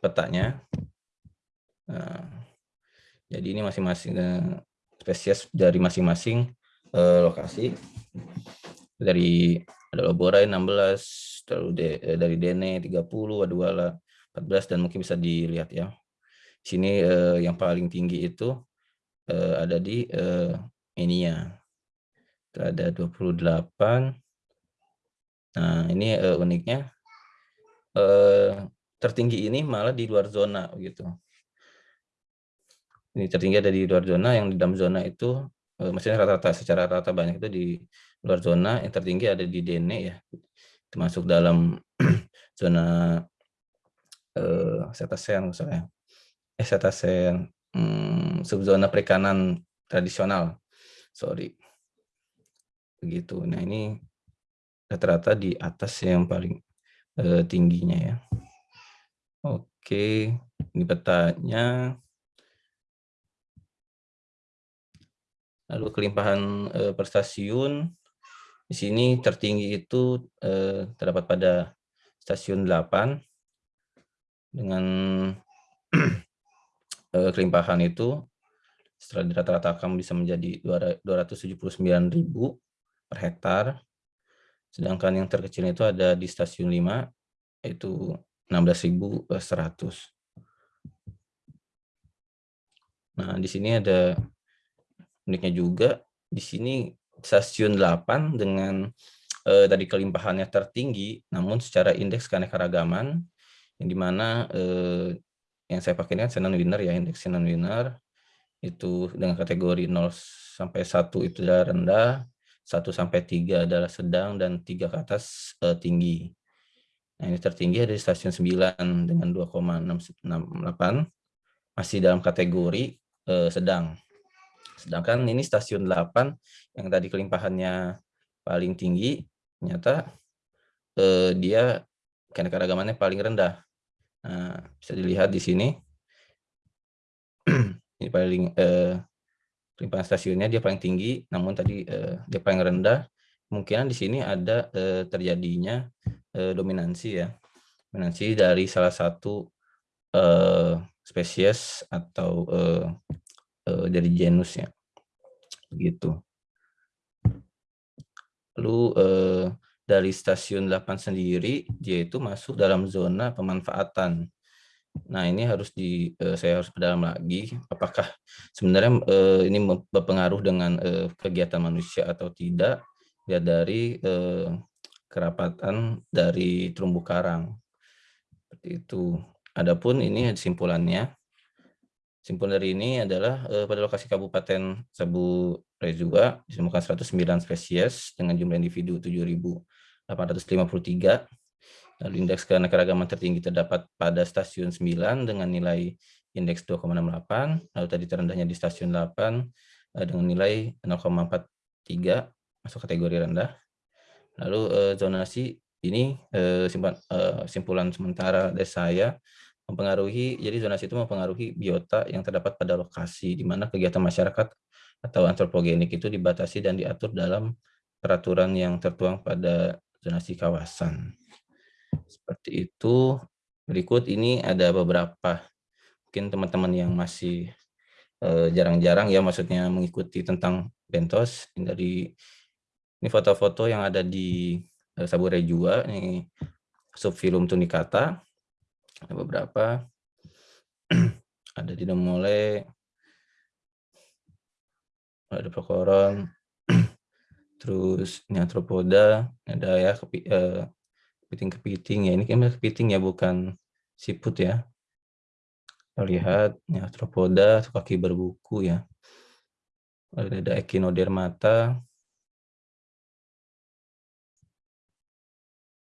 petanya. Nah, Jadi ini masing-masing eh, spesies dari masing-masing eh, lokasi. Dari ada Loborai 16, lalu de, eh, dari Dene 30, Waduala 14 dan mungkin bisa dilihat ya. Sini eh, yang paling tinggi itu eh, ada di eh, Enia. Itu ada 28. Nah, ini eh, uniknya eh, tertinggi ini malah di luar zona gitu. Ini tertinggi ada di luar zona, yang di dalam zona itu eh, maksudnya rata-rata secara rata banyak itu di luar zona, yang tertinggi ada di Dene ya. Termasuk dalam zona eh setasen misalnya. Eh setasen hmm, subzona perikanan tradisional. Sorry. Begitu. Nah, ini rata-rata di atas yang paling eh, tingginya ya. Oke, ini petanya. Lalu kelimpahan eh, per stasiun. Di sini tertinggi itu eh, terdapat pada stasiun 8 dengan eh, kelimpahan itu setelah dirata-ratakan bisa menjadi 279.000 per hektar. Sedangkan yang terkecil itu ada di stasiun 5 yaitu 16.100. Nah, di sini ada uniknya juga di sini stasiun 8 dengan eh, tadi kelimpahannya tertinggi namun secara indeks keanekaragaman yang di mana eh, yang saya pakai ini kan Shannon Winner ya indeks Shannon Winner itu dengan kategori 0 sampai 1 itu rendah 1 sampai 3 adalah sedang dan 3 ke atas eh, tinggi. Nah ini tertinggi ada di stasiun 9 dengan 2,668 masih dalam kategori eh, sedang. Sedangkan ini stasiun 8 yang tadi kelimpahannya paling tinggi ternyata eh, dia keanekaragamannya paling rendah. Nah, bisa dilihat di sini. ini paling eh, limpahan stasiunnya dia paling tinggi, namun tadi eh, dia paling rendah. Kemungkinan di sini ada eh, terjadinya eh, dominansi ya, dominansi dari salah satu eh, spesies atau eh, eh, dari genus ya, begitu. Lalu eh, dari stasiun 8 sendiri, dia itu masuk dalam zona pemanfaatan. Nah, ini harus di eh, saya harus berdalam lagi apakah sebenarnya eh, ini berpengaruh dengan eh, kegiatan manusia atau tidak ya dari kerapatan dari terumbu karang. Seperti itu. Adapun ini simpulannya. Simpulan dari ini adalah pada lokasi Kabupaten Sabu Rezua ditemukan 109 spesies dengan jumlah individu 7.000 853. Lalu indeks keanekaragaman tertinggi terdapat pada stasiun 9 dengan nilai indeks 2,68. Lalu tadi terendahnya di stasiun 8 eh, dengan nilai 0,43 masuk kategori rendah. Lalu eh, zonasi ini eh, simpulan sementara dari saya mempengaruhi, jadi zonasi itu mempengaruhi biota yang terdapat pada lokasi di mana kegiatan masyarakat atau antropogenik itu dibatasi dan diatur dalam peraturan yang tertuang pada zonasi kawasan. Seperti itu. Berikut ini ada beberapa mungkin teman-teman yang masih eh, jarang-jarang uh, ya maksudnya mengikuti tentang bentos. Ini dari ini foto-foto yang ada di uh, Sabure Jua. Ini subfilum tunicata ada beberapa. Ada di Domole. Ada Prokoron terus ini arthropoda ada ya eh, kepiting-kepiting. Ya ini kan kepiting ya bukan siput ya. Kita lihat ini arthropoda kaki berbuku ya. Ada echinodermata.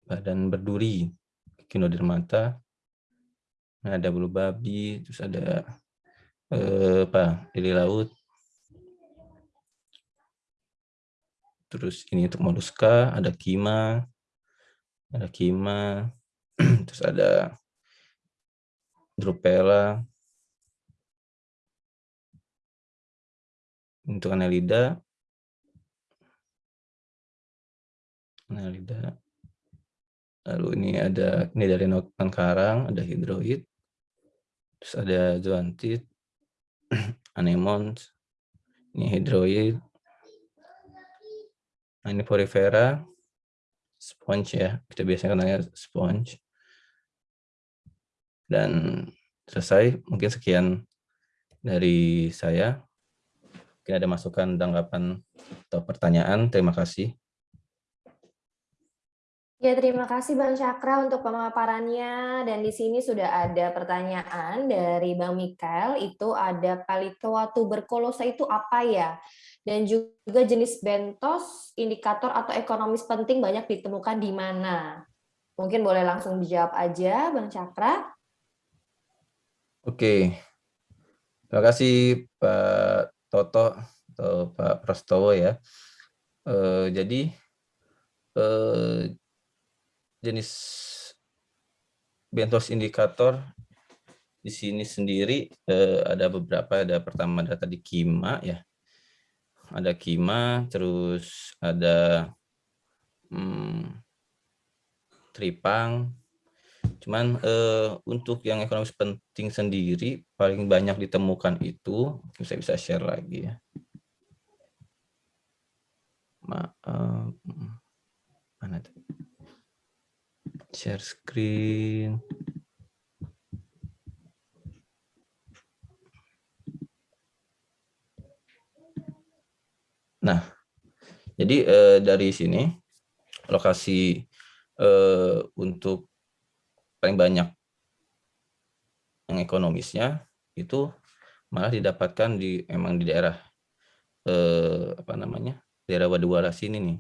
Badan berduri echinodermata. Nah, ada bulu babi terus ada eh, apa lili laut. Terus ini untuk moluska ada kima ada kima terus ada drupela untuk annelida. Annelida. Lalu ini ada ini dari notan karang ada hidroid terus ada zoantid anemons, ini hydroid, nah, ini porifera, sponge ya, kita biasanya kenalnya sponge. Dan selesai, mungkin sekian dari saya. Mungkin ada masukan, tanggapan, atau pertanyaan. Terima kasih. Ya, terima kasih Bang Cakra untuk pemaparannya. Dan di sini sudah ada pertanyaan dari Bang Mikael, itu ada palitoa tuberkulosa itu apa ya? Dan juga jenis bentos, indikator atau ekonomis penting banyak ditemukan di mana? Mungkin boleh langsung dijawab aja, Bang Cakra. Oke, terima kasih Pak Toto atau Pak Prastowo ya. Eh, jadi eh, jenis bentos indikator di sini sendiri eh, ada beberapa ada pertama ada tadi kima ya ada kima terus ada hmm, tripang. Cuman eh, untuk yang ekonomis penting sendiri paling banyak ditemukan itu saya bisa share lagi ya. Ma, eh, mana tuh? Share screen. Nah, jadi eh, dari sini lokasi eh, untuk paling banyak yang ekonomisnya itu malah didapatkan di emang di daerah eh, apa namanya daerah Wadewala sini nih.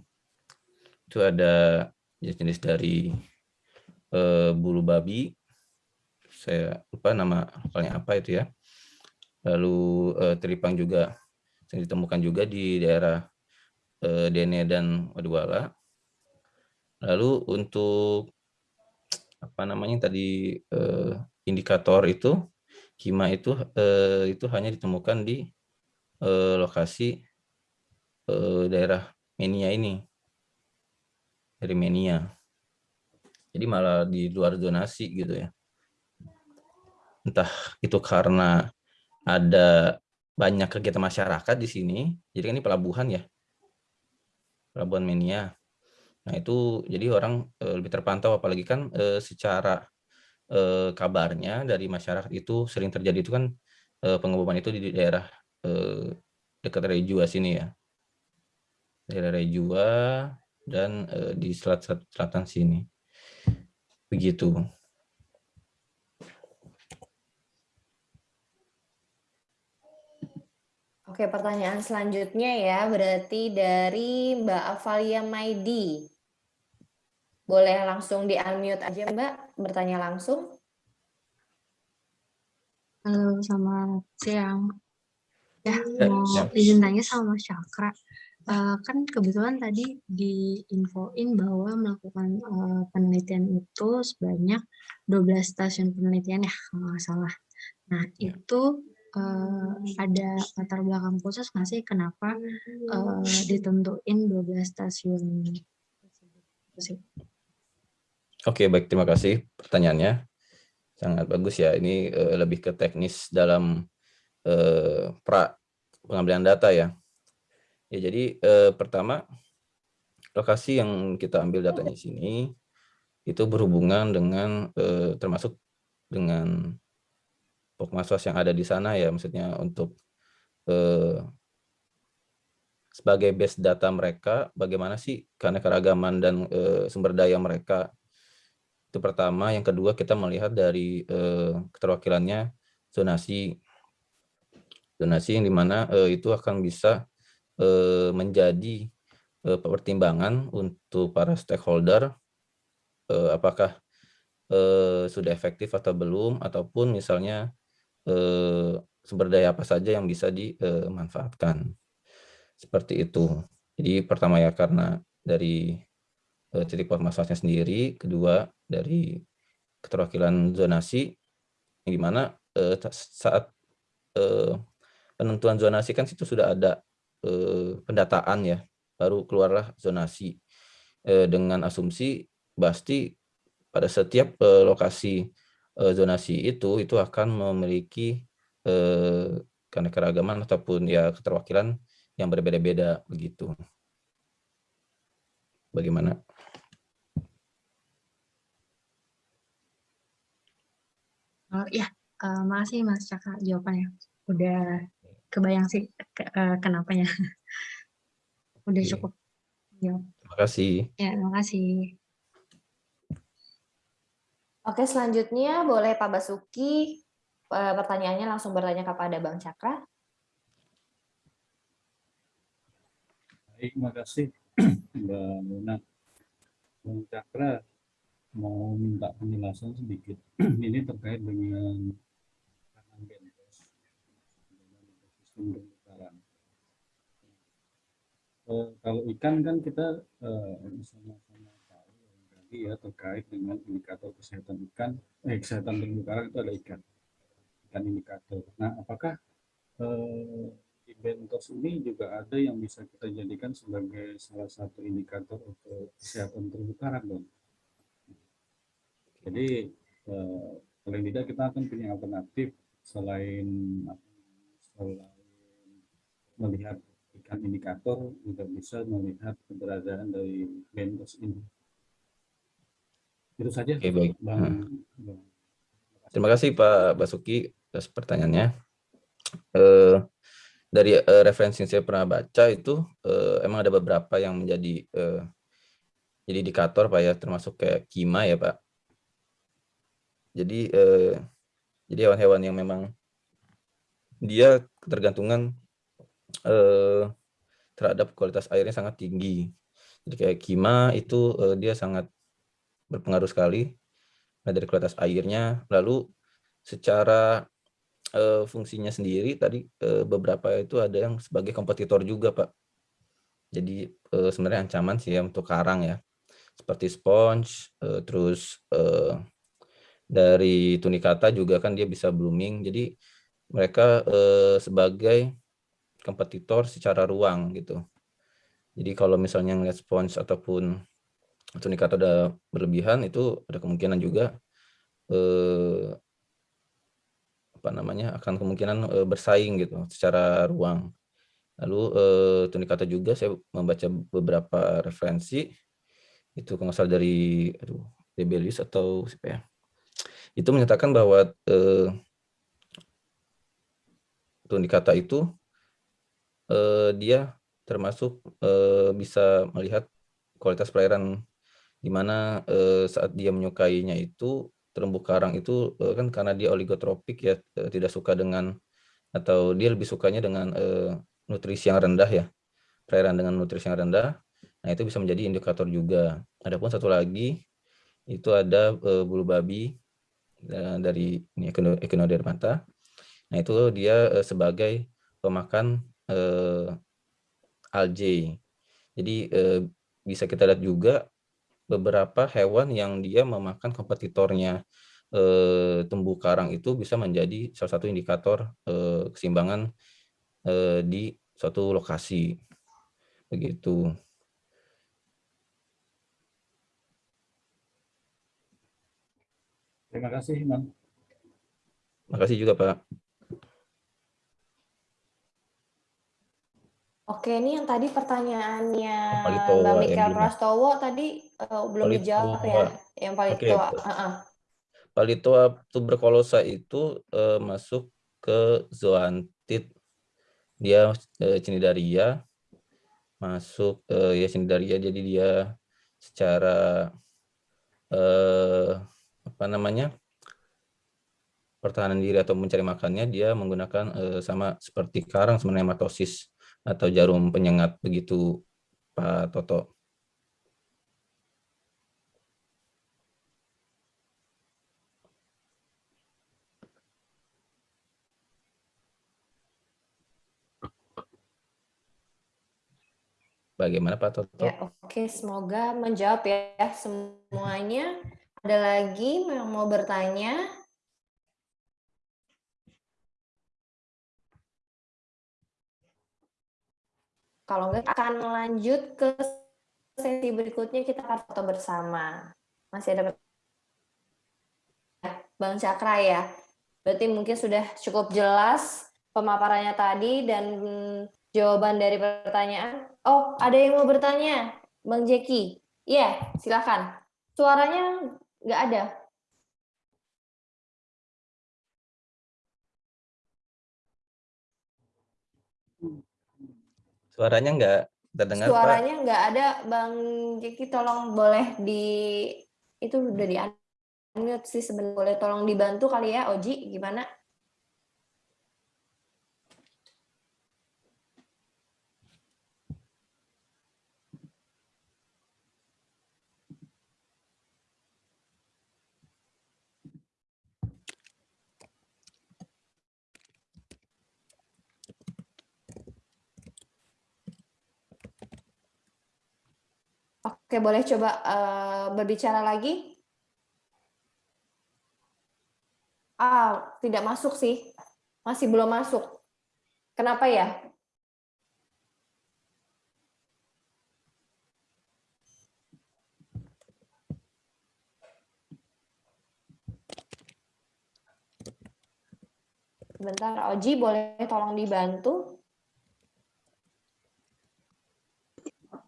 Itu ada jenis-jenis dari eh, bulu babi. Saya lupa nama lokalnya apa itu ya. Lalu eh, teripang juga yang ditemukan juga di daerah eh, Dene dan Wadwala. Lalu untuk apa namanya tadi eh, indikator itu kima itu eh, itu hanya ditemukan di eh, lokasi eh, daerah Menia ini dari Menia. Jadi malah di luar zonasi gitu ya. Entah itu karena ada banyak kegiatan masyarakat di sini. Jadi kan ini pelabuhan ya. Pelabuhan Menia. Nah, itu jadi orang e, lebih terpantau apalagi kan e, secara e, kabarnya dari masyarakat itu sering terjadi itu kan e, pengeboman itu di daerah e, dekat Rejua sini ya. Daerah Rejua dan e, di selat selatan sini. Begitu. Oke, pertanyaan selanjutnya ya, berarti dari Mbak Avalia Maidi. Boleh langsung di-unmute aja Mbak, bertanya langsung. Halo, selamat siang. Ya, Ya, mau ya. izin tanya sama Mas Cakra. Eh, kan kebetulan tadi diinfoin bahwa melakukan eh, penelitian itu sebanyak 12 stasiun penelitian ya, kalau nggak salah. Nah, itu eh, ada latar belakang khusus nggak sih kenapa eh, ditentuin 12 stasiun. Oke, baik. Terima kasih pertanyaannya. Sangat bagus ya. Ini eh, lebih ke teknis dalam eh, pra pengambilan data ya. Ya, jadi eh, pertama lokasi yang kita ambil datanya di sini itu berhubungan dengan eh, termasuk dengan pokmasos yang ada di sana ya, maksudnya untuk eh, sebagai base data mereka, bagaimana sih keanekaragaman dan eh, sumber daya mereka itu pertama. Yang kedua kita melihat dari eh, keterwakilannya zonasi, zonasi yang di mana eh, itu akan bisa eh, menjadi eh, pertimbangan untuk para stakeholder eh, apakah eh, sudah efektif atau belum ataupun misalnya eh, sumber daya apa saja yang bisa dimanfaatkan seperti itu. Jadi pertama ya karena dari eh, titik permasalahannya sendiri, kedua dari keterwakilan zonasi yang di mana eh, saat eh, penentuan zonasi kan situ sudah ada eh, pendataan ya, baru keluarlah zonasi eh, dengan asumsi pasti pada setiap eh, lokasi eh, zonasi itu itu akan memiliki eh, keanekaragaman ataupun ya keterwakilan yang berbeda-beda begitu. Bagaimana? Oh, ya, uh, makasih Mas Caka jawabannya. Udah kebayang sih ke, uh, kenapanya. Udah Oke. cukup. Jawab. Terima kasih. Ya, terima kasih. Oke, selanjutnya boleh Pak Basuki eh, pertanyaannya langsung bertanya kepada Bang Cakra. Baik, terima kasih Mbak Luna. Bang Cakra mau minta penjelasan sedikit. Ini terkait dengan kanan bentos. Eh, kalau ikan kan kita eh, tahu tadi ya terkait dengan indikator kesehatan ikan, eh, kesehatan terumbu karang itu ada ikan, ikan indikator. Nah, apakah eh, di bentos ini juga ada yang bisa kita jadikan sebagai salah satu indikator untuk kesehatan terumbu karang dong? Jadi eh, paling tidak kita akan punya alternatif selain selain melihat ikan indikator juga bisa melihat keberadaan dari bentos ini. Itu saja, Oke, baik. Bang. Bang. Terima kasih Pak Basuki atas pertanyaannya. Eh, dari eh, referensi yang saya pernah baca itu eh, emang ada beberapa yang menjadi eh, jadi indikator Pak ya, termasuk kayak kima ya Pak. Jadi eh, jadi hewan-hewan yang memang dia ketergantungan eh, terhadap kualitas airnya sangat tinggi. Jadi kayak kima itu eh, dia sangat berpengaruh sekali nah, dari kualitas airnya. Lalu secara eh, fungsinya sendiri tadi eh, beberapa itu ada yang sebagai kompetitor juga Pak. Jadi eh, sebenarnya ancaman sih ya untuk karang ya, seperti sponge, eh, terus eh, dari tunicata juga kan dia bisa blooming. Jadi mereka eh, sebagai kompetitor secara ruang gitu. Jadi kalau misalnya ngeliat sponge ataupun tunicata udah berlebihan itu ada kemungkinan juga eh, apa namanya akan kemungkinan eh, bersaing gitu secara ruang. Lalu eh, tunicata juga saya membaca beberapa referensi itu salah dari aduh Debelius atau siapa ya itu menyatakan bahwa eh, tunicata itu eh, dia termasuk eh, bisa melihat kualitas perairan di mana eh, saat dia menyukainya itu terumbu karang itu eh, kan karena dia oligotropik ya eh, tidak suka dengan atau dia lebih sukanya dengan eh, nutrisi yang rendah ya perairan dengan nutrisi yang rendah. Nah itu bisa menjadi indikator juga. Adapun satu lagi itu ada eh, bulu babi eh, dari ini Echinodermata nah itu dia eh, sebagai pemakan eh, algae. Jadi eh, bisa kita lihat juga beberapa hewan yang dia memakan kompetitornya eh, terumbu karang itu bisa menjadi salah satu indikator eh, keseimbangan eh, di suatu lokasi begitu. Terima kasih, Bang. Makasih juga Pak. Oke, ini yang tadi pertanyaannya Mikael belum. Prastowo tadi eh, belum dijawab ya, yang Oke, Palitoa. Pak. Heeh. Palitoa tuberculosa itu eh, masuk ke zoantid. Dia eh, cnidaria masuk eh, ya cnidaria jadi dia secara eh, apa namanya? pertahanan diri atau mencari makannya dia menggunakan eh, sama seperti karang sebenarnya hematosis atau jarum penyengat begitu Pak Toto. Bagaimana Pak Toto? Ya, oke, semoga menjawab ya semuanya. Ada lagi yang mau bertanya? Kalau enggak akan lanjut ke sesi berikutnya kita akan foto bersama. Masih ada Bang Cakra ya. Berarti mungkin sudah cukup jelas pemaparannya tadi dan jawaban dari pertanyaan. Oh, ada yang mau bertanya, Bang Jeki? Iya, silakan. Suaranya nggak ada. Suaranya nggak terdengar. Suaranya nggak ada, Bang Jeki. Tolong boleh di itu udah di unmute sih sebenarnya. Boleh tolong dibantu kali ya, Oji, gimana? Oke, boleh coba eh, berbicara lagi? Ah, tidak masuk sih. Masih belum masuk. Kenapa ya? Sebentar, Oji boleh tolong dibantu?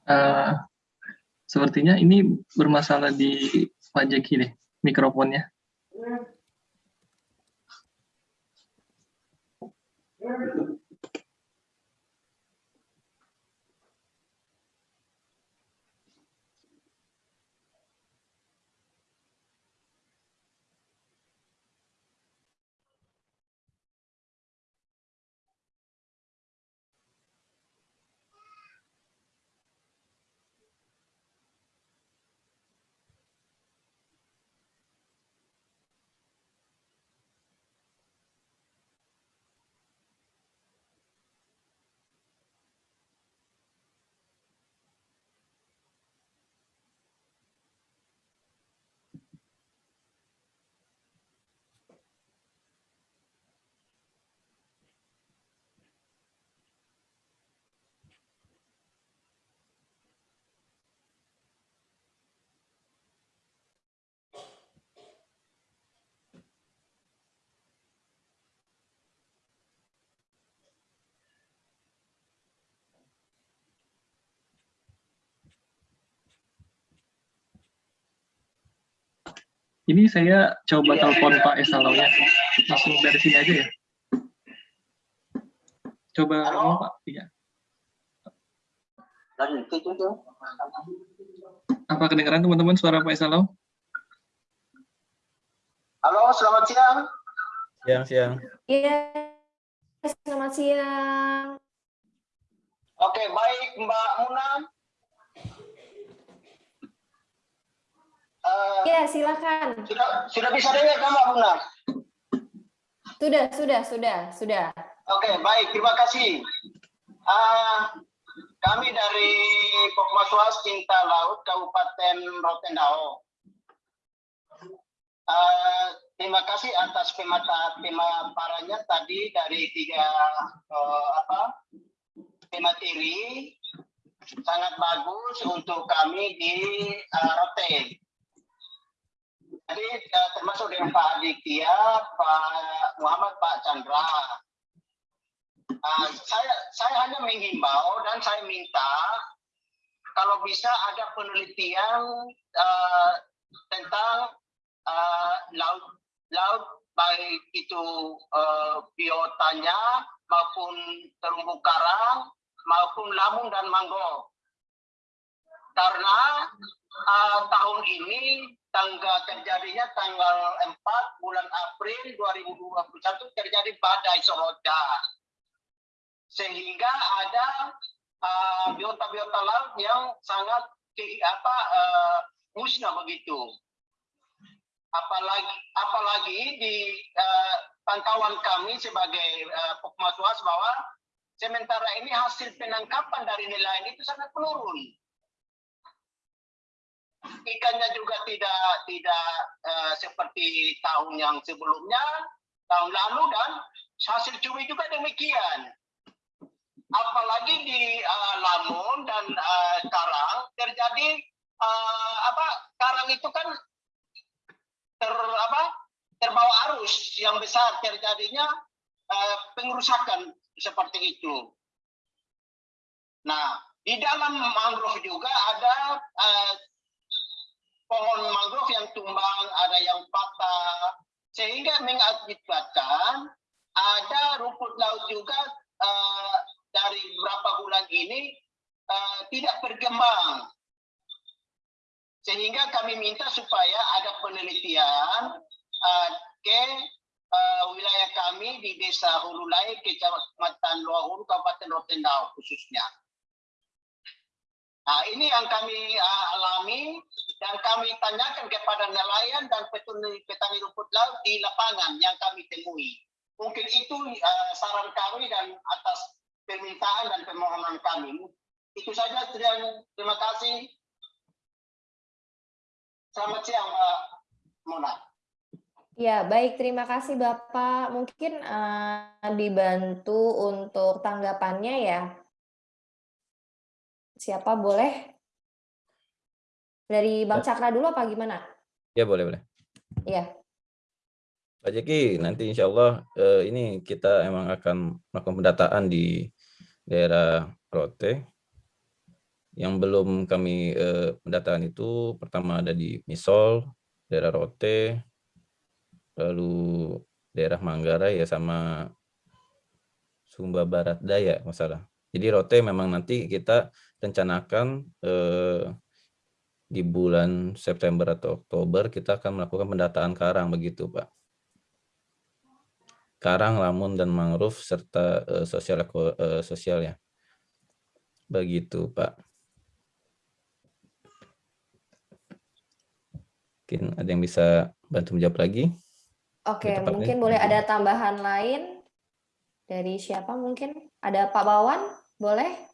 Eh, sepertinya ini bermasalah di Pak Jeki deh, mikrofonnya. Ini saya coba telepon Pak Esalaunya. Langsung dari sini aja ya. Coba ngomong Pak. Iya. Apa kedengaran teman-teman suara Pak Esalau? Halo, selamat siang. Siang, siang. Iya, selamat siang. Oke, baik Mbak Muna. Eh, Iya, silakan. sudah sudah bisa dengar kan Mbak Muna? Sudah, sudah, sudah, sudah. Oke, baik. Terima kasih. Ah, kami dari Pokmaswas Cinta Laut Kabupaten Rotendao. Ah, terima kasih atas pemata pemaparannya tadi dari tiga eh, apa pemateri sangat bagus untuk kami di uh, Rote. Jadi eh, termasuk dengan Pak Aditya, Pak Muhammad, Pak Chandra. Ah, saya saya hanya menghimbau dan saya minta kalau bisa ada penelitian eh, tentang eh, laut laut baik itu eh, biotanya maupun terumbu karang maupun lamun dan mangrove. Karena eh, tahun ini tanggal terjadinya tanggal 4 bulan April 2021 terjadi badai Soroja. Sehingga ada uh, biota-biota laut yang sangat apa uh, musnah begitu. Apalagi apalagi di uh, pantauan kami sebagai uh, bahwa sementara ini hasil penangkapan dari nelayan itu sangat menurun ikannya juga tidak tidak eh, seperti tahun yang sebelumnya, tahun lalu dan hasil cumi juga demikian. Apalagi di eh, Lamun dan eh, Karang terjadi eh, apa? Karang itu kan ter apa? terbawa arus yang besar terjadinya uh, pengerusakan seperti itu. Nah, di dalam mangrove juga ada uh, pohon mangrove yang tumbang, ada yang patah, sehingga mengakibatkan ada rumput laut juga uh, dari beberapa bulan ini uh, tidak berkembang. Sehingga kami minta supaya ada penelitian uh, ke uh, wilayah kami di Desa Hululai, Kecamatan Luahuru, Kabupaten Rotendao khususnya. Nah, ini yang kami uh, alami dan kami tanyakan kepada nelayan dan petani, petani rumput laut di lapangan yang kami temui. Mungkin itu uh, saran kami dan atas permintaan dan permohonan kami. Itu saja, terima kasih. Selamat siang, Mbak Mona. Ya, baik. Terima kasih, Bapak. Mungkin uh, dibantu untuk tanggapannya ya. Siapa boleh? Dari Bang ya. Cakra dulu apa gimana? Ya, boleh, boleh. Iya. Pak Jeki, nanti insya Allah eh, ini kita emang akan melakukan pendataan di daerah Rote. Yang belum kami eh, pendataan itu pertama ada di Misol, daerah Rote, lalu daerah Manggarai ya sama Sumba Barat Daya masalah. Jadi Rote memang nanti kita rencanakan eh, di bulan September atau Oktober kita akan melakukan pendataan karang begitu Pak. Karang, lamun dan mangrove serta eh, sosial eh, sosial ya. Begitu Pak. Mungkin ada yang bisa bantu menjawab lagi? Oke, mungkin boleh ada tambahan lain dari siapa mungkin? Ada Pak Bawan? Boleh?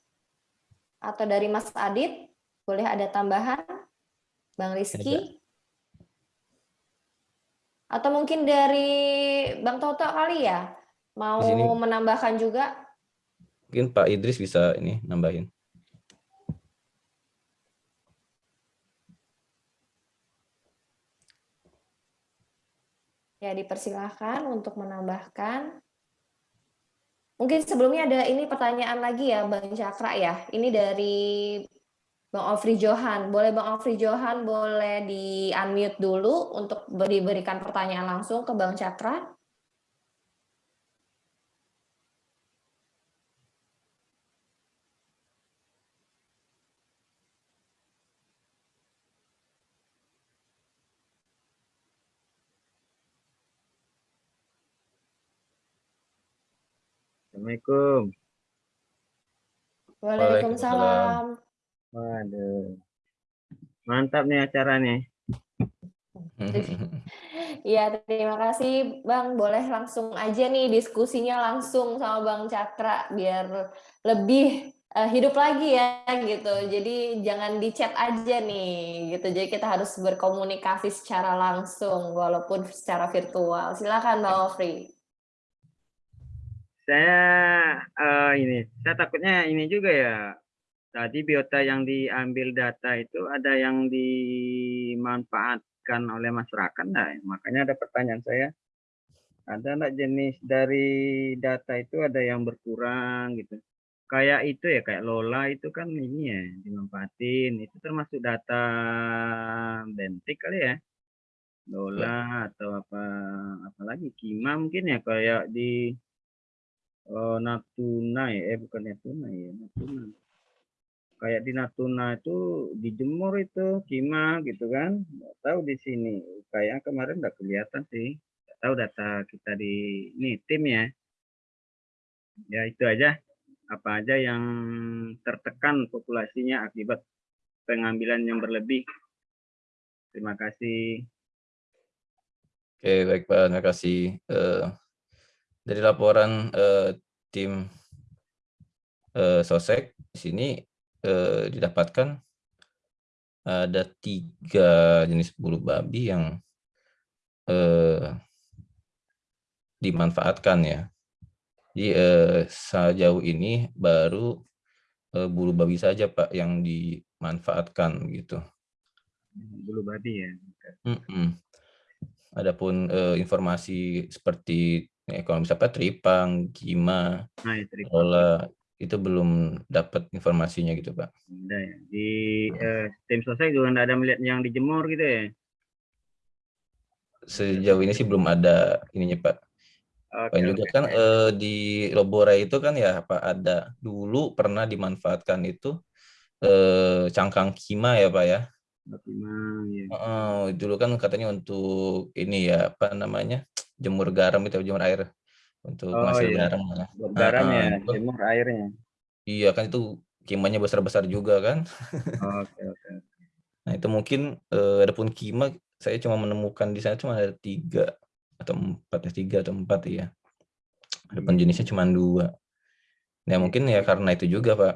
Atau dari Mas Adit? Boleh ada tambahan? Bang Rizky? Atau mungkin dari Bang Toto kali ya? Mau menambahkan juga? Mungkin Pak Idris bisa ini nambahin. Ya, dipersilahkan untuk menambahkan. Mungkin sebelumnya ada ini pertanyaan lagi ya Bang Cakra ya. Ini dari Bang Ofri Johan. Boleh Bang Ofri Johan boleh di unmute dulu untuk diberikan pertanyaan langsung ke Bang Cakra. Assalamualaikum. Waalaikumsalam. Waduh. Mantap nih acara nih. Iya, terima kasih Bang. Boleh langsung aja nih diskusinya langsung sama Bang Cakra biar lebih uh, hidup lagi ya gitu. Jadi jangan di chat aja nih gitu. Jadi kita harus berkomunikasi secara langsung walaupun secara virtual. Silakan Bang Ofri saya uh, ini saya takutnya ini juga ya. Tadi biota yang diambil data itu ada yang dimanfaatkan oleh masyarakat nah makanya ada pertanyaan saya. Ada enggak jenis dari data itu ada yang berkurang gitu? Kayak itu ya kayak Lola itu kan ini ya dimanfaatin. Itu termasuk data bentik kali ya? Lola atau apa apalagi Kima mungkin ya kayak di Oh, Natuna ya, eh bukan Natuna ya, Natuna. Kayak di Natuna itu dijemur itu kima gitu kan. Nggak tahu di sini. Kayak kemarin nggak kelihatan sih. Nggak tahu data kita di ini tim ya. Ya itu aja. Apa aja yang tertekan populasinya akibat pengambilan yang berlebih. Terima kasih. Oke, baik Pak. Terima kasih. Uh, dari laporan uh, tim uh, Sosek di sini uh, didapatkan ada tiga jenis bulu babi yang uh, dimanfaatkan ya. Jadi uh, sejauh ini baru uh, bulu babi saja Pak yang dimanfaatkan gitu. Bulu babi ya. Mm -mm. Adapun uh, informasi seperti Kalau misalnya Tripang, Gima, Nah, ya, Tripang. Lola itu belum dapat informasinya gitu Pak. Ada ya. Di eh, tim selesai juga nggak ada melihat yang dijemur gitu ya? Sejauh ini sih belum ada ininya Pak. Oke, Dan juga oke. kan eh, di Lobora itu kan ya Pak ada dulu pernah dimanfaatkan itu eh, cangkang kima ya Pak ya. Bagaimana ya? Heeh, dulu kan katanya untuk ini ya apa namanya jemur garam itu jemur air untuk Oh penghasil iya. garam lah. Garam ya, itu- jemur airnya. Iya kan itu kimanya besar-besar juga kan. Oke, oke. Nah itu mungkin eh, adapun kima saya cuma menemukan di sana cuma ada tiga atau empat ya tiga atau empat ya. Adapun jenisnya cuma dua. Ya mungkin ya karena itu juga Pak.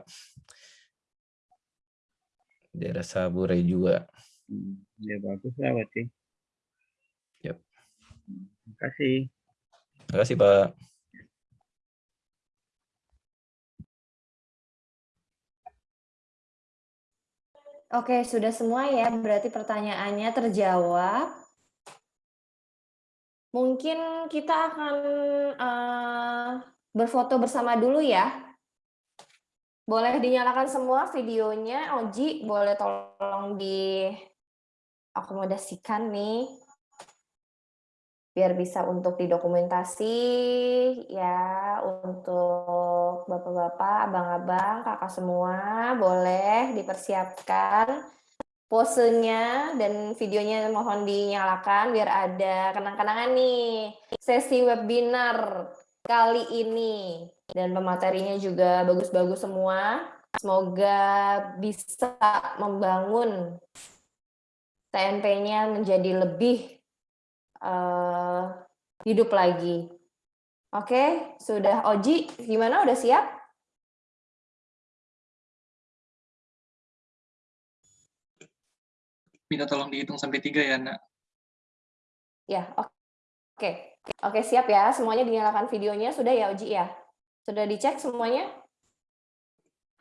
Daerah Sabure juga. Hmm, Ya bagus lah berarti. Terima kasih. Terima kasih Pak. Oke, sudah semua ya. Berarti pertanyaannya terjawab. Mungkin kita akan eh, berfoto bersama dulu ya. Boleh dinyalakan semua videonya. Oji, boleh tolong diakomodasikan nih. Biar bisa untuk didokumentasi ya, untuk bapak-bapak, abang-abang, kakak semua, boleh dipersiapkan posenya dan videonya mohon dinyalakan biar ada kenang-kenangan nih sesi webinar kali ini dan pematerinya juga bagus-bagus semua. Semoga bisa membangun TNP-nya menjadi lebih eh, hidup lagi. Oke, sudah Oji, gimana? Udah siap? Minta tolong dihitung sampai tiga ya, Nak. Ya, oke. Oke, siap ya. Semuanya dinyalakan videonya. Sudah ya, Oji ya? Sudah dicek semuanya?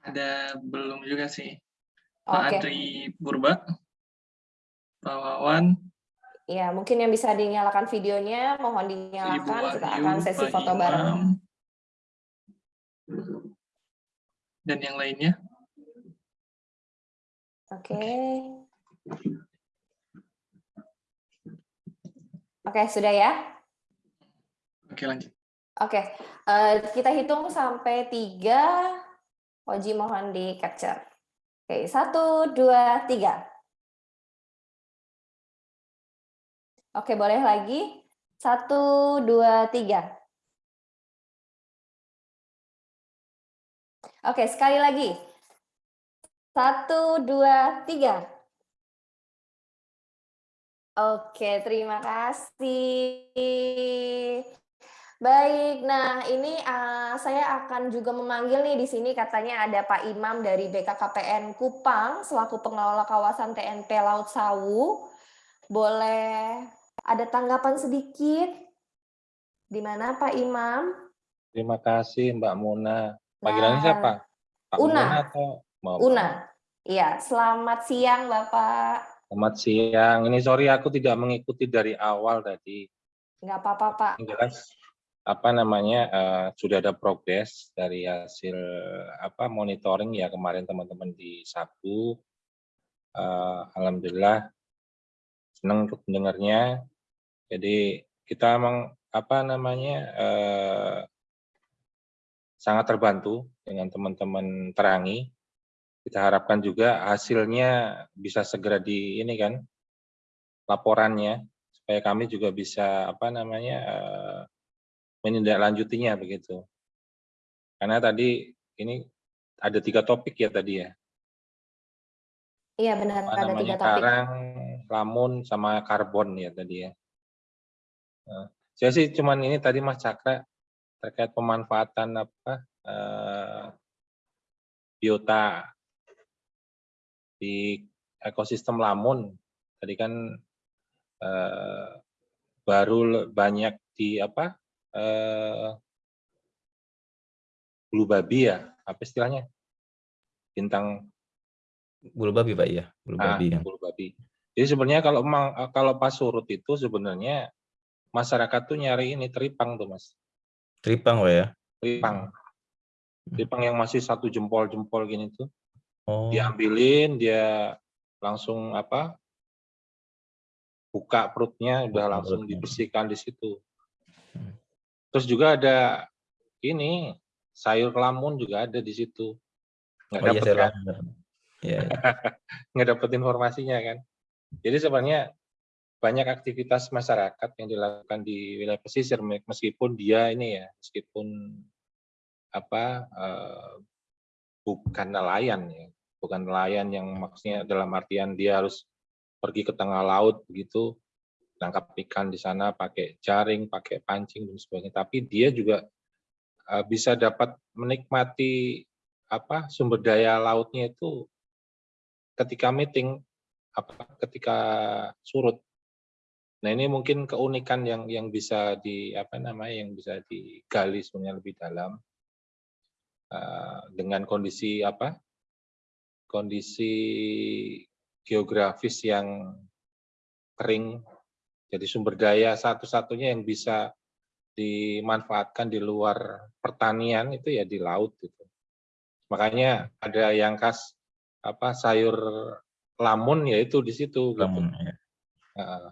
Ada belum juga sih. Pak Oke. Adri Burba, Pak Wawan, Ya, mungkin yang bisa dinyalakan videonya, mohon Ibu dinyalakan. Kita akan sesi Pak foto bareng. Dan yang lainnya. Oke. Oke, sudah ya? Oke, lanjut. Oke, eh, kita hitung sampai tiga. Oji mohon di capture. Oke, satu, dua, tiga. Oke, boleh lagi. Satu, dua, tiga. Oke, sekali lagi. Satu, dua, tiga. Oke, terima kasih. Baik, nah ini uh, saya akan juga memanggil nih di sini katanya ada Pak Imam dari BKKPN Kupang selaku pengelola kawasan TNP Laut Sawu. Boleh ada tanggapan sedikit? Di mana Pak Imam? Terima kasih Mbak Muna. Panggilannya Nah, siapa? Pak Una. Muna atau Mbak Una. Iya, selamat siang Bapak. Selamat siang. Ini sorry aku tidak mengikuti dari awal tadi. Nggak apa-apa Pak. Jelas apa namanya eh, sudah ada progres dari hasil apa monitoring ya kemarin teman-teman di Sabu. Eh, Alhamdulillah senang untuk mendengarnya. Jadi kita emang apa namanya eh, sangat terbantu dengan teman-teman terangi. Kita harapkan juga hasilnya bisa segera di ini kan laporannya supaya kami juga bisa apa namanya eh, menindaklanjutinya begitu. Karena tadi ini ada tiga topik ya tadi ya. Iya benar Apa ada namanya tiga topik. karang, lamun sama karbon ya tadi ya. Saya sih cuman ini tadi Mas Cakra terkait pemanfaatan apa eh, biota di ekosistem lamun. Tadi kan eh, baru banyak di apa eh, bulu babi ya apa istilahnya? Bintang Bulu babi Pak ya, bulu ah, babi ya. bulu babi. Jadi sebenarnya kalau emang kalau pas surut itu sebenarnya masyarakat tuh nyari ini teripang tuh mas Tripang, Pak ya? Tripang. Tripang yang masih satu jempol-jempol gini tuh. Oh. Diambilin, dia langsung apa? Buka perutnya, udah Buka langsung perutnya. dibersihkan di situ. Hmm. Terus juga ada ini sayur lamun juga ada di situ. Nggak Oh iya, dapet kan? Iya, iya. nggak dapet informasinya kan. Jadi sebenarnya banyak aktivitas masyarakat yang dilakukan di wilayah pesisir me- meskipun dia ini ya meskipun apa eh, bukan nelayan ya bukan nelayan yang maksudnya dalam artian dia harus pergi ke tengah laut begitu tangkap ikan di sana pakai jaring pakai pancing dan sebagainya. Tapi dia juga eh, bisa dapat menikmati apa sumber daya lautnya itu ketika meeting apa ketika surut Nah ini mungkin keunikan yang yang bisa di apa namanya yang bisa digali sebenarnya lebih dalam uh, dengan kondisi apa kondisi geografis yang kering jadi sumber daya satu-satunya yang bisa dimanfaatkan di luar pertanian itu ya di laut gitu. Makanya ada yang khas apa sayur lamun yaitu di situ gitu. Lamun, ya. Uh,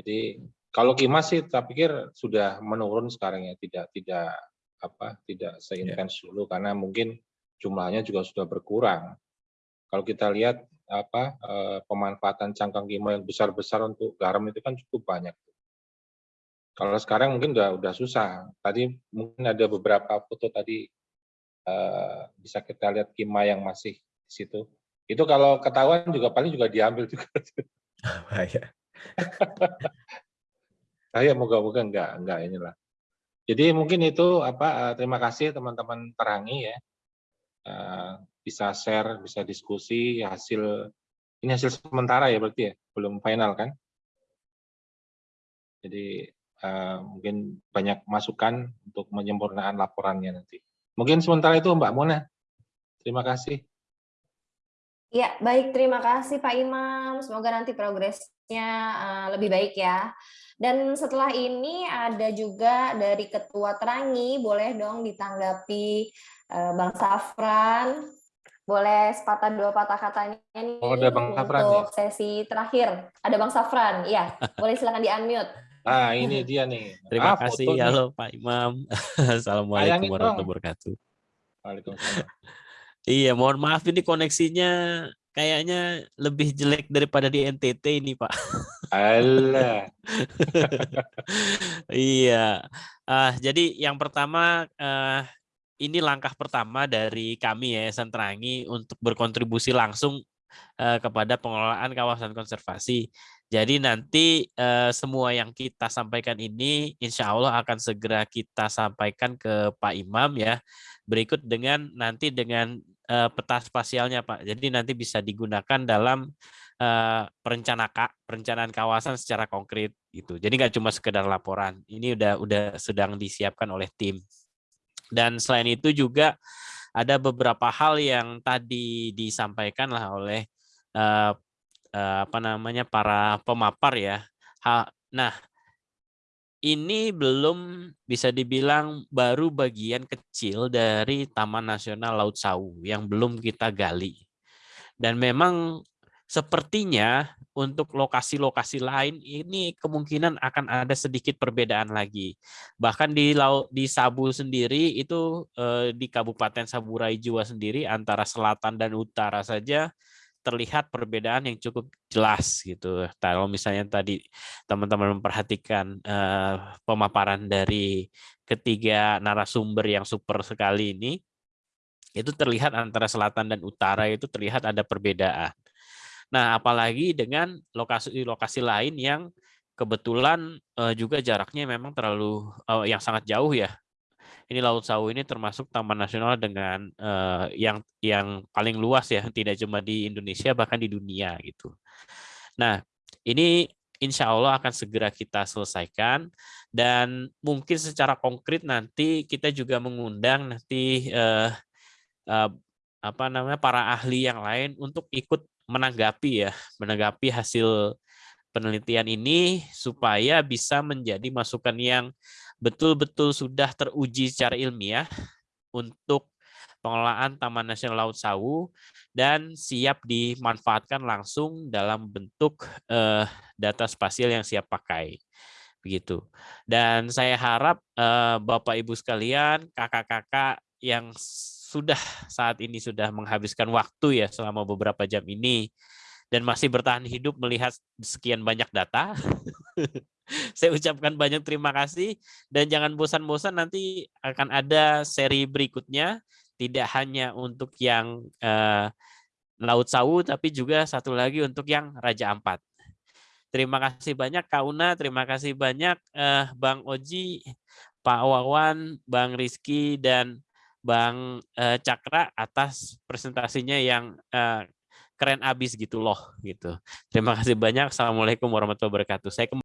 jadi kalau Kimas sih saya pikir sudah menurun sekarang ya, tidak tidak apa tidak seintens dulu karena mungkin jumlahnya juga sudah berkurang. Kalau kita lihat apa eh, pemanfaatan cangkang kimia yang besar-besar untuk garam itu kan cukup banyak. Kalau sekarang mungkin udah udah susah. Tadi mungkin ada beberapa foto tadi eh, bisa kita lihat kimia yang masih di situ. Itu kalau ketahuan juga paling juga diambil juga. Bahaya. Saya moga-moga enggak enggak inilah. Jadi mungkin itu apa eh, terima kasih teman-teman Terangi ya. Eh, bisa share, bisa diskusi hasil ini hasil sementara ya berarti ya, belum final kan? Jadi eh, mungkin banyak masukan untuk menyempurnakan laporannya nanti. Mungkin sementara itu Mbak Mona. Terima kasih. Ya, baik. Terima kasih Pak Imam. Semoga nanti progresnya eh, lebih baik ya. Dan setelah ini ada juga dari Ketua Terangi, boleh dong ditanggapi eh, Bang Safran. Boleh sepatah dua patah katanya nih Oh, ada Bang Safran untuk sesi terakhir. Ada Bang Safran, ya. Boleh silakan di-unmute. Nah, ini dia nih. Terima Ah, kasih. foto nih. Halo Pak Imam. Assalamualaikum warahmatullahi wabarakatuh. Waalaikumsalam. Iya, mohon maaf ini koneksinya kayaknya lebih jelek daripada di NTT ini, Pak. Alah. iya. Ah, jadi yang pertama eh, ini langkah pertama dari kami Yayasan Terangi untuk berkontribusi langsung eh, kepada pengelolaan kawasan konservasi. Jadi nanti eh, semua yang kita sampaikan ini insya Allah akan segera kita sampaikan ke Pak Imam ya. Berikut dengan nanti dengan eh, peta spasialnya Pak. Jadi nanti bisa digunakan dalam eh, perencana perencanaan kawasan secara konkret gitu. Jadi nggak cuma sekedar laporan. Ini udah udah sedang disiapkan oleh tim. Dan selain itu juga ada beberapa hal yang tadi disampaikan lah oleh eh, apa namanya para pemapar ya. Nah, ini belum bisa dibilang baru bagian kecil dari Taman Nasional Laut Sawu yang belum kita gali. Dan memang sepertinya untuk lokasi-lokasi lain ini kemungkinan akan ada sedikit perbedaan lagi. Bahkan di laut di Sabu sendiri itu eh, di Kabupaten Saburai Jua sendiri antara selatan dan utara saja terlihat perbedaan yang cukup jelas gitu. Kalau misalnya tadi teman-teman memperhatikan eh, pemaparan dari ketiga narasumber yang super sekali ini, itu terlihat antara selatan dan utara itu terlihat ada perbedaan. Nah, apalagi dengan lokasi-lokasi lain yang kebetulan eh, juga jaraknya memang terlalu eh, yang sangat jauh ya. Ini Laut Sawu ini termasuk taman nasional dengan eh, yang yang paling luas ya, tidak cuma di Indonesia bahkan di dunia gitu. Nah, ini insya Allah akan segera kita selesaikan dan mungkin secara konkret nanti kita juga mengundang nanti eh, eh, apa namanya para ahli yang lain untuk ikut menanggapi ya, menanggapi hasil penelitian ini supaya bisa menjadi masukan yang betul-betul sudah teruji secara ilmiah untuk pengelolaan Taman Nasional Laut Sawu dan siap dimanfaatkan langsung dalam bentuk eh, data spasial yang siap pakai. Begitu. Dan saya harap eh, Bapak Ibu sekalian, kakak-kakak yang sudah saat ini sudah menghabiskan waktu ya selama beberapa jam ini dan masih bertahan hidup melihat sekian banyak data. Saya ucapkan banyak terima kasih dan jangan bosan-bosan nanti akan ada seri berikutnya tidak hanya untuk yang eh, Laut Sawu tapi juga satu lagi untuk yang Raja Ampat. Terima kasih banyak Kak Una, terima kasih banyak eh, Bang Oji, Pak Wawan, Bang Rizky dan Bang eh, Cakra atas presentasinya yang eh, keren abis gitu loh gitu. Terima kasih banyak. Assalamualaikum warahmatullahi wabarakatuh. Saya